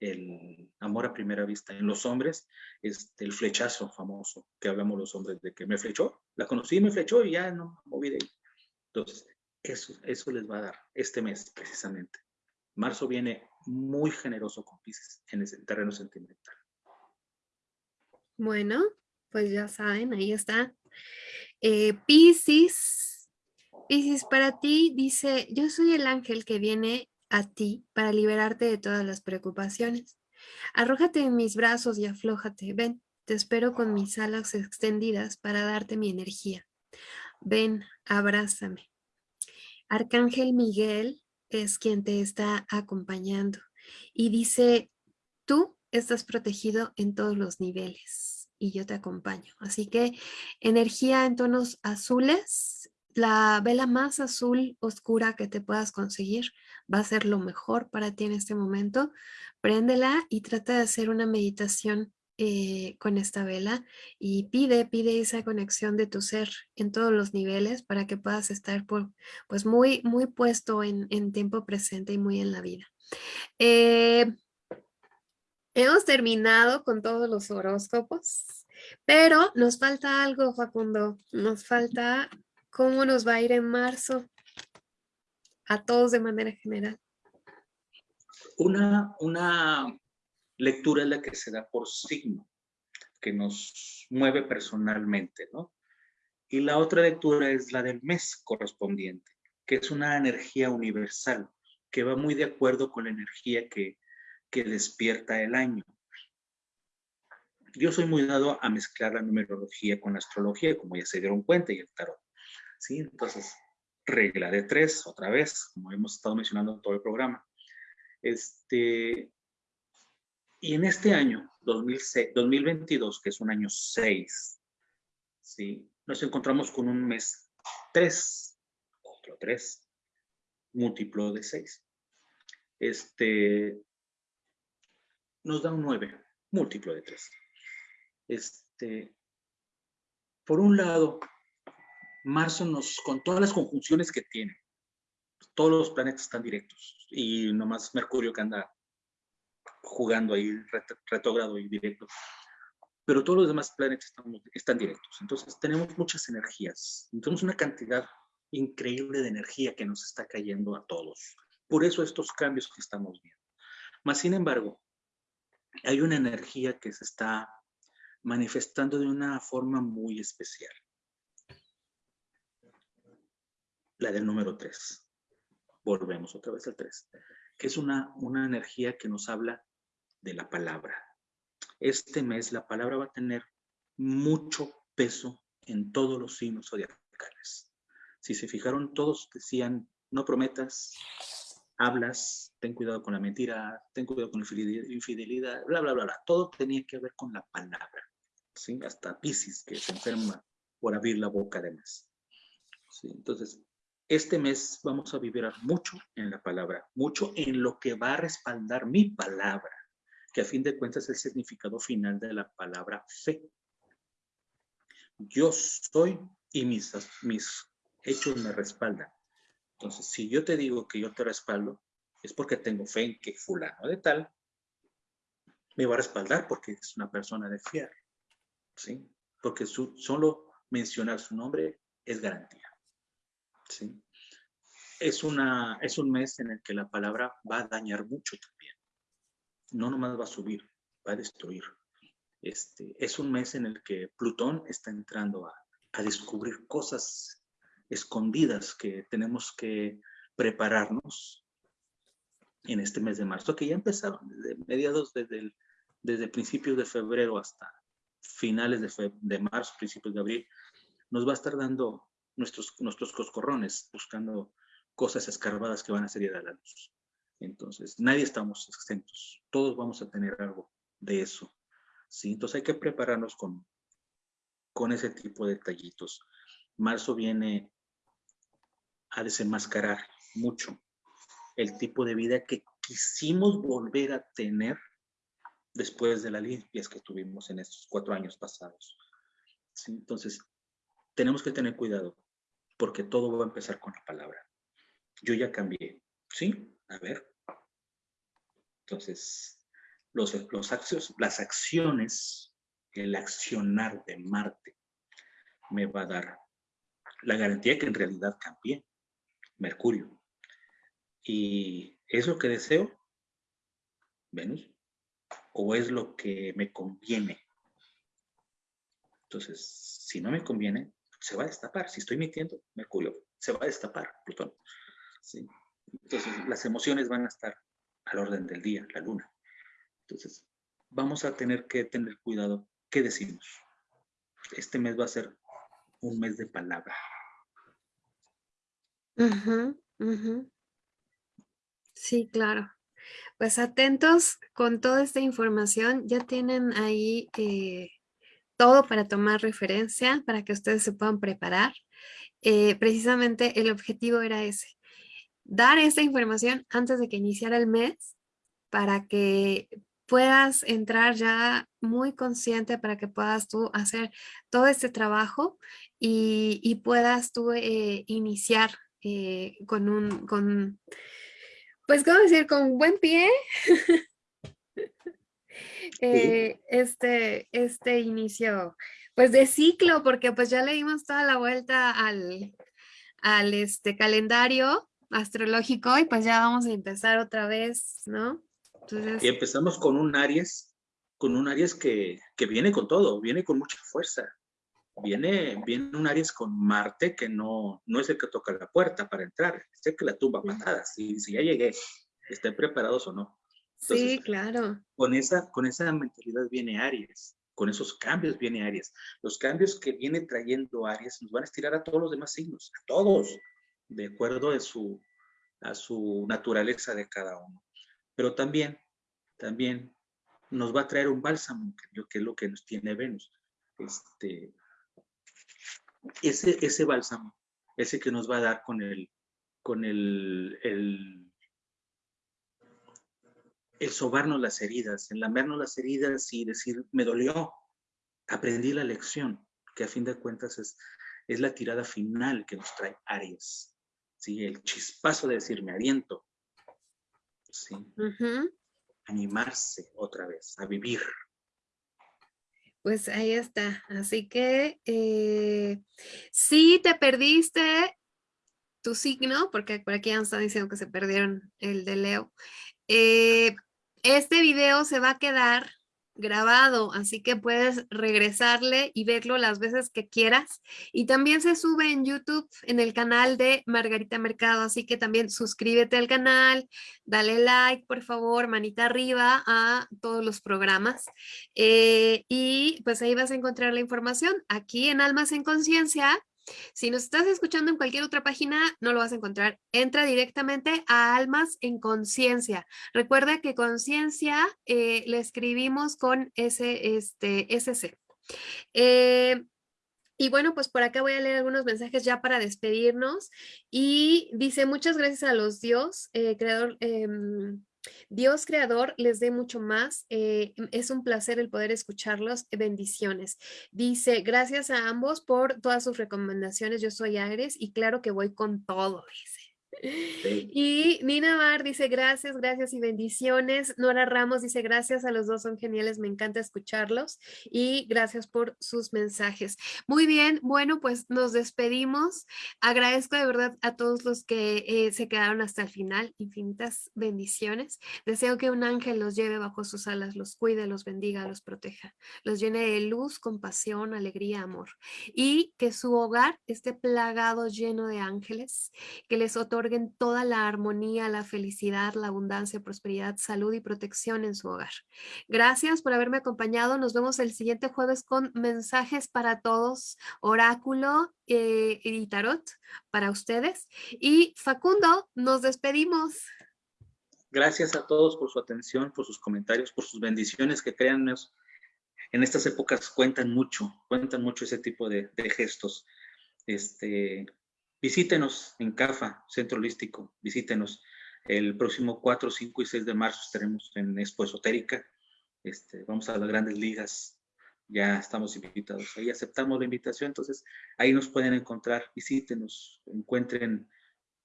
el amor a primera vista. En los hombres, este, el flechazo famoso que hablamos los hombres de que me flechó, la conocí, me flechó y ya no me moví de ahí. Entonces, eso, eso les va a dar este mes precisamente. Marzo viene muy generoso con Pisces en ese terreno sentimental. Bueno, pues ya saben, ahí está. Eh, Pisces, Pisces para ti dice, yo soy el ángel que viene a ti para liberarte de todas las preocupaciones. Arrójate en mis brazos y aflójate. Ven, te espero con mis alas extendidas para darte mi energía. Ven, abrázame. Arcángel Miguel es quien te está acompañando y dice, tú estás protegido en todos los niveles y yo te acompaño. Así que energía en tonos azules, la vela más azul oscura que te puedas conseguir va a ser lo mejor para ti en este momento. Préndela y trata de hacer una meditación eh, con esta vela y pide, pide esa conexión de tu ser en todos los niveles para que puedas estar pues muy, muy puesto en, tiempo presente y muy en la vida. Eh, hemos terminado con todos los horóscopos, pero nos falta algo, Facundo. Nos falta cómo nos va a ir en marzo a todos de manera general? Una, una lectura es la que se da por signo, que nos mueve personalmente, ¿no? Y la otra lectura es la del mes correspondiente, que es una energía universal, que va muy de acuerdo con la energía que, que despierta el año. Yo soy muy dado a mezclar la numerología con la astrología, como ya se dieron cuenta, y el tarot. ¿sí? Entonces, regla de tres, otra vez, como hemos estado mencionando en todo el programa. Este, y en este año, 2006, 2022, que es un año 6, ¿sí? nos encontramos con un mes 3, otro 3, múltiplo de 6. Este, nos da un 9, múltiplo de 3. Este, por un lado, Marzo nos, con todas las conjunciones que tiene, todos los planetas están directos y nomás Mercurio que anda jugando ahí retrógrado y directo. Pero todos los demás planetas están, están directos. Entonces tenemos muchas energías. Tenemos una cantidad increíble de energía que nos está cayendo a todos. Por eso estos cambios que estamos viendo. Más sin embargo, hay una energía que se está manifestando de una forma muy especial la del número 3. Volvemos otra vez al 3, que es una, una energía que nos habla de la palabra. Este mes la palabra va a tener mucho peso en todos los signos zodiacales. Si se fijaron, todos decían, no prometas, hablas, ten cuidado con la mentira, ten cuidado con la infidelidad, bla, bla, bla, bla. Todo tenía que ver con la palabra. ¿sí? Hasta Pisces, que se enferma por abrir la boca de más. ¿sí? Entonces, este mes vamos a vibrar mucho en la palabra, mucho en lo que va a respaldar mi palabra, que a fin de cuentas es el significado final de la palabra fe. Yo soy y mis, mis hechos me respaldan. Entonces, si yo te digo que yo te respaldo, es porque tengo fe en que fulano de tal me va a respaldar porque es una persona de fiar. ¿sí? Porque su, solo mencionar su nombre es garantía. ¿sí? Es, una, es un mes en el que la palabra va a dañar mucho también. No nomás va a subir, va a destruir. Este, es un mes en el que Plutón está entrando a, a descubrir cosas escondidas que tenemos que prepararnos en este mes de marzo, que ya empezaron desde mediados, desde, desde principios de febrero hasta finales de, de marzo, principios de abril, nos va a estar dando nuestros, nuestros coscorrones, buscando cosas escarbadas que van a salir a la luz. Entonces, nadie estamos exentos, todos vamos a tener algo de eso. ¿sí? Entonces hay que prepararnos con, con ese tipo de detallitos. Marzo viene a desenmascarar mucho el tipo de vida que quisimos volver a tener después de las limpias que tuvimos en estos cuatro años pasados. Entonces, tenemos que tener cuidado porque todo va a empezar con la palabra. Yo ya cambié, ¿sí? A ver. Entonces, los, los actos, las acciones, el accionar de Marte me va a dar la garantía que en realidad cambié. Mercurio. ¿Y es lo que deseo? Venus. ¿O es lo que me conviene? Entonces, si no me conviene, se va a destapar. Si estoy mintiendo, Mercurio, se va a destapar Plutón. Entonces, las emociones van a estar al orden del día, la luna. Entonces, vamos a tener que tener cuidado qué decimos. Este mes va a ser un mes de palabra. Sí, claro. Pues atentos con toda esta información. Ya tienen ahí eh, todo para tomar referencia, para que ustedes se puedan preparar. Eh, precisamente el objetivo era ese, dar esta información antes de que iniciara el mes para que puedas entrar ya muy consciente para que puedas tú hacer todo este trabajo y, puedas tú eh, iniciar eh, con un, con, pues, ¿cómo decir? Con buen pie. Eh, este, este inicio, pues, de ciclo, porque pues ya le dimos toda la vuelta al, al este calendario astrológico y pues ya vamos a empezar otra vez, ¿no? Y empezamos con un Aries, con un Aries que, que viene con todo, viene con mucha fuerza viene, viene un Aries con Marte que no, no es el que toca la puerta para entrar, es el que la tumba patadas. Si, si ya llegué, estén preparados o no. sí, claro. Con esa, con esa mentalidad viene Aries, con esos cambios viene Aries. Los cambios que viene trayendo Aries nos van a estirar a todos los demás signos, a todos, de acuerdo a su, a su naturaleza de cada uno. Pero también, también nos va a traer un bálsamo, que es lo que nos tiene Venus. Este, ese, ese bálsamo, ese que nos va a dar con el, con el, el, el sobarnos las heridas, el lamernos las heridas y decir, me dolió, aprendí la lección, que a fin de cuentas es, es la tirada final que nos trae Aries, ¿sí? el chispazo de decir, me aliento, ¿sí? animarse otra vez, a vivir. Pues ahí está. Así que eh, si te perdiste tu signo, porque por aquí nos están diciendo que se perdieron el de Leo, eh, este video se va a quedar grabado, así que puedes regresarle y verlo las veces que quieras. Y también se sube en YouTube en el canal de Margarita Mercado, así que también suscríbete al canal, dale like, por favor, manita arriba a todos los programas. Eh, y pues ahí vas a encontrar la información. Aquí en Almas en Conciencia si nos estás escuchando en cualquier otra página, no lo vas a encontrar. Entra directamente a Almas en Conciencia. Recuerda que conciencia eh, le escribimos con ese, este, SC. Eh, y bueno, pues por acá voy a leer algunos mensajes ya para despedirnos. Y dice, muchas gracias a los Dios, eh, creador, em, Dios creador les dé mucho más. Eh, es un placer el poder escucharlos. Bendiciones. Dice, gracias a ambos por todas sus recomendaciones. Yo soy Agres y claro que voy con todo, dice. Y Nina Bar dice gracias, gracias y bendiciones. Nora Ramos dice gracias a los dos, son geniales, me encanta escucharlos y gracias por sus mensajes. Muy bien, bueno, pues nos despedimos. Agradezco de verdad a todos los que eh, se quedaron hasta el final. Infinitas bendiciones. Deseo que un ángel los lleve bajo sus alas, los cuide, los bendiga, los proteja, los llene de luz, compasión, alegría, amor y que su hogar esté plagado lleno de ángeles, que les otorgue toda la armonía, la felicidad, la abundancia, prosperidad, salud y protección en su hogar. Gracias por haberme acompañado. Nos vemos el siguiente jueves con mensajes para todos, oráculo eh, y tarot para ustedes. Y Facundo, nos despedimos. Gracias a todos por su atención, por sus comentarios, por sus bendiciones que créannos. En estas épocas cuentan mucho, cuentan mucho ese tipo de, de gestos. Este, Visítenos en CAFA, Centro Holístico, visítenos. El próximo 4, 5 y 6 de marzo estaremos en Expo Esotérica. Este, vamos a las grandes ligas, ya estamos invitados. Ahí aceptamos la invitación, entonces ahí nos pueden encontrar, visítenos, encuentren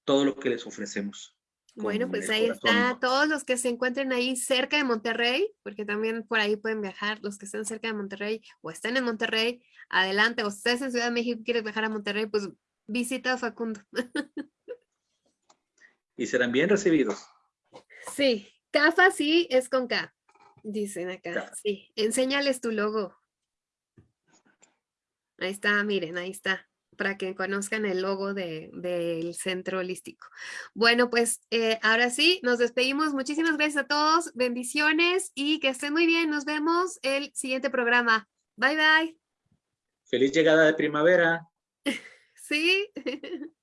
todo lo que les ofrecemos. Bueno, pues ahí está, todos los que se encuentren ahí cerca de Monterrey, porque también por ahí pueden viajar, los que estén cerca de Monterrey o estén en Monterrey, adelante, o ustedes en Ciudad de México quieren viajar a Monterrey, pues Visita a Facundo. y serán bien recibidos. Sí, CAFA sí es con K, dicen acá. Sí, enséñales tu logo. Ahí está, miren, ahí está, para que conozcan el logo del centro holístico. Bueno, pues eh, ahora sí, nos despedimos. Muchísimas gracias a todos, bendiciones y que estén muy bien. Nos vemos el siguiente programa. Bye, bye. Feliz llegada de primavera. Sí.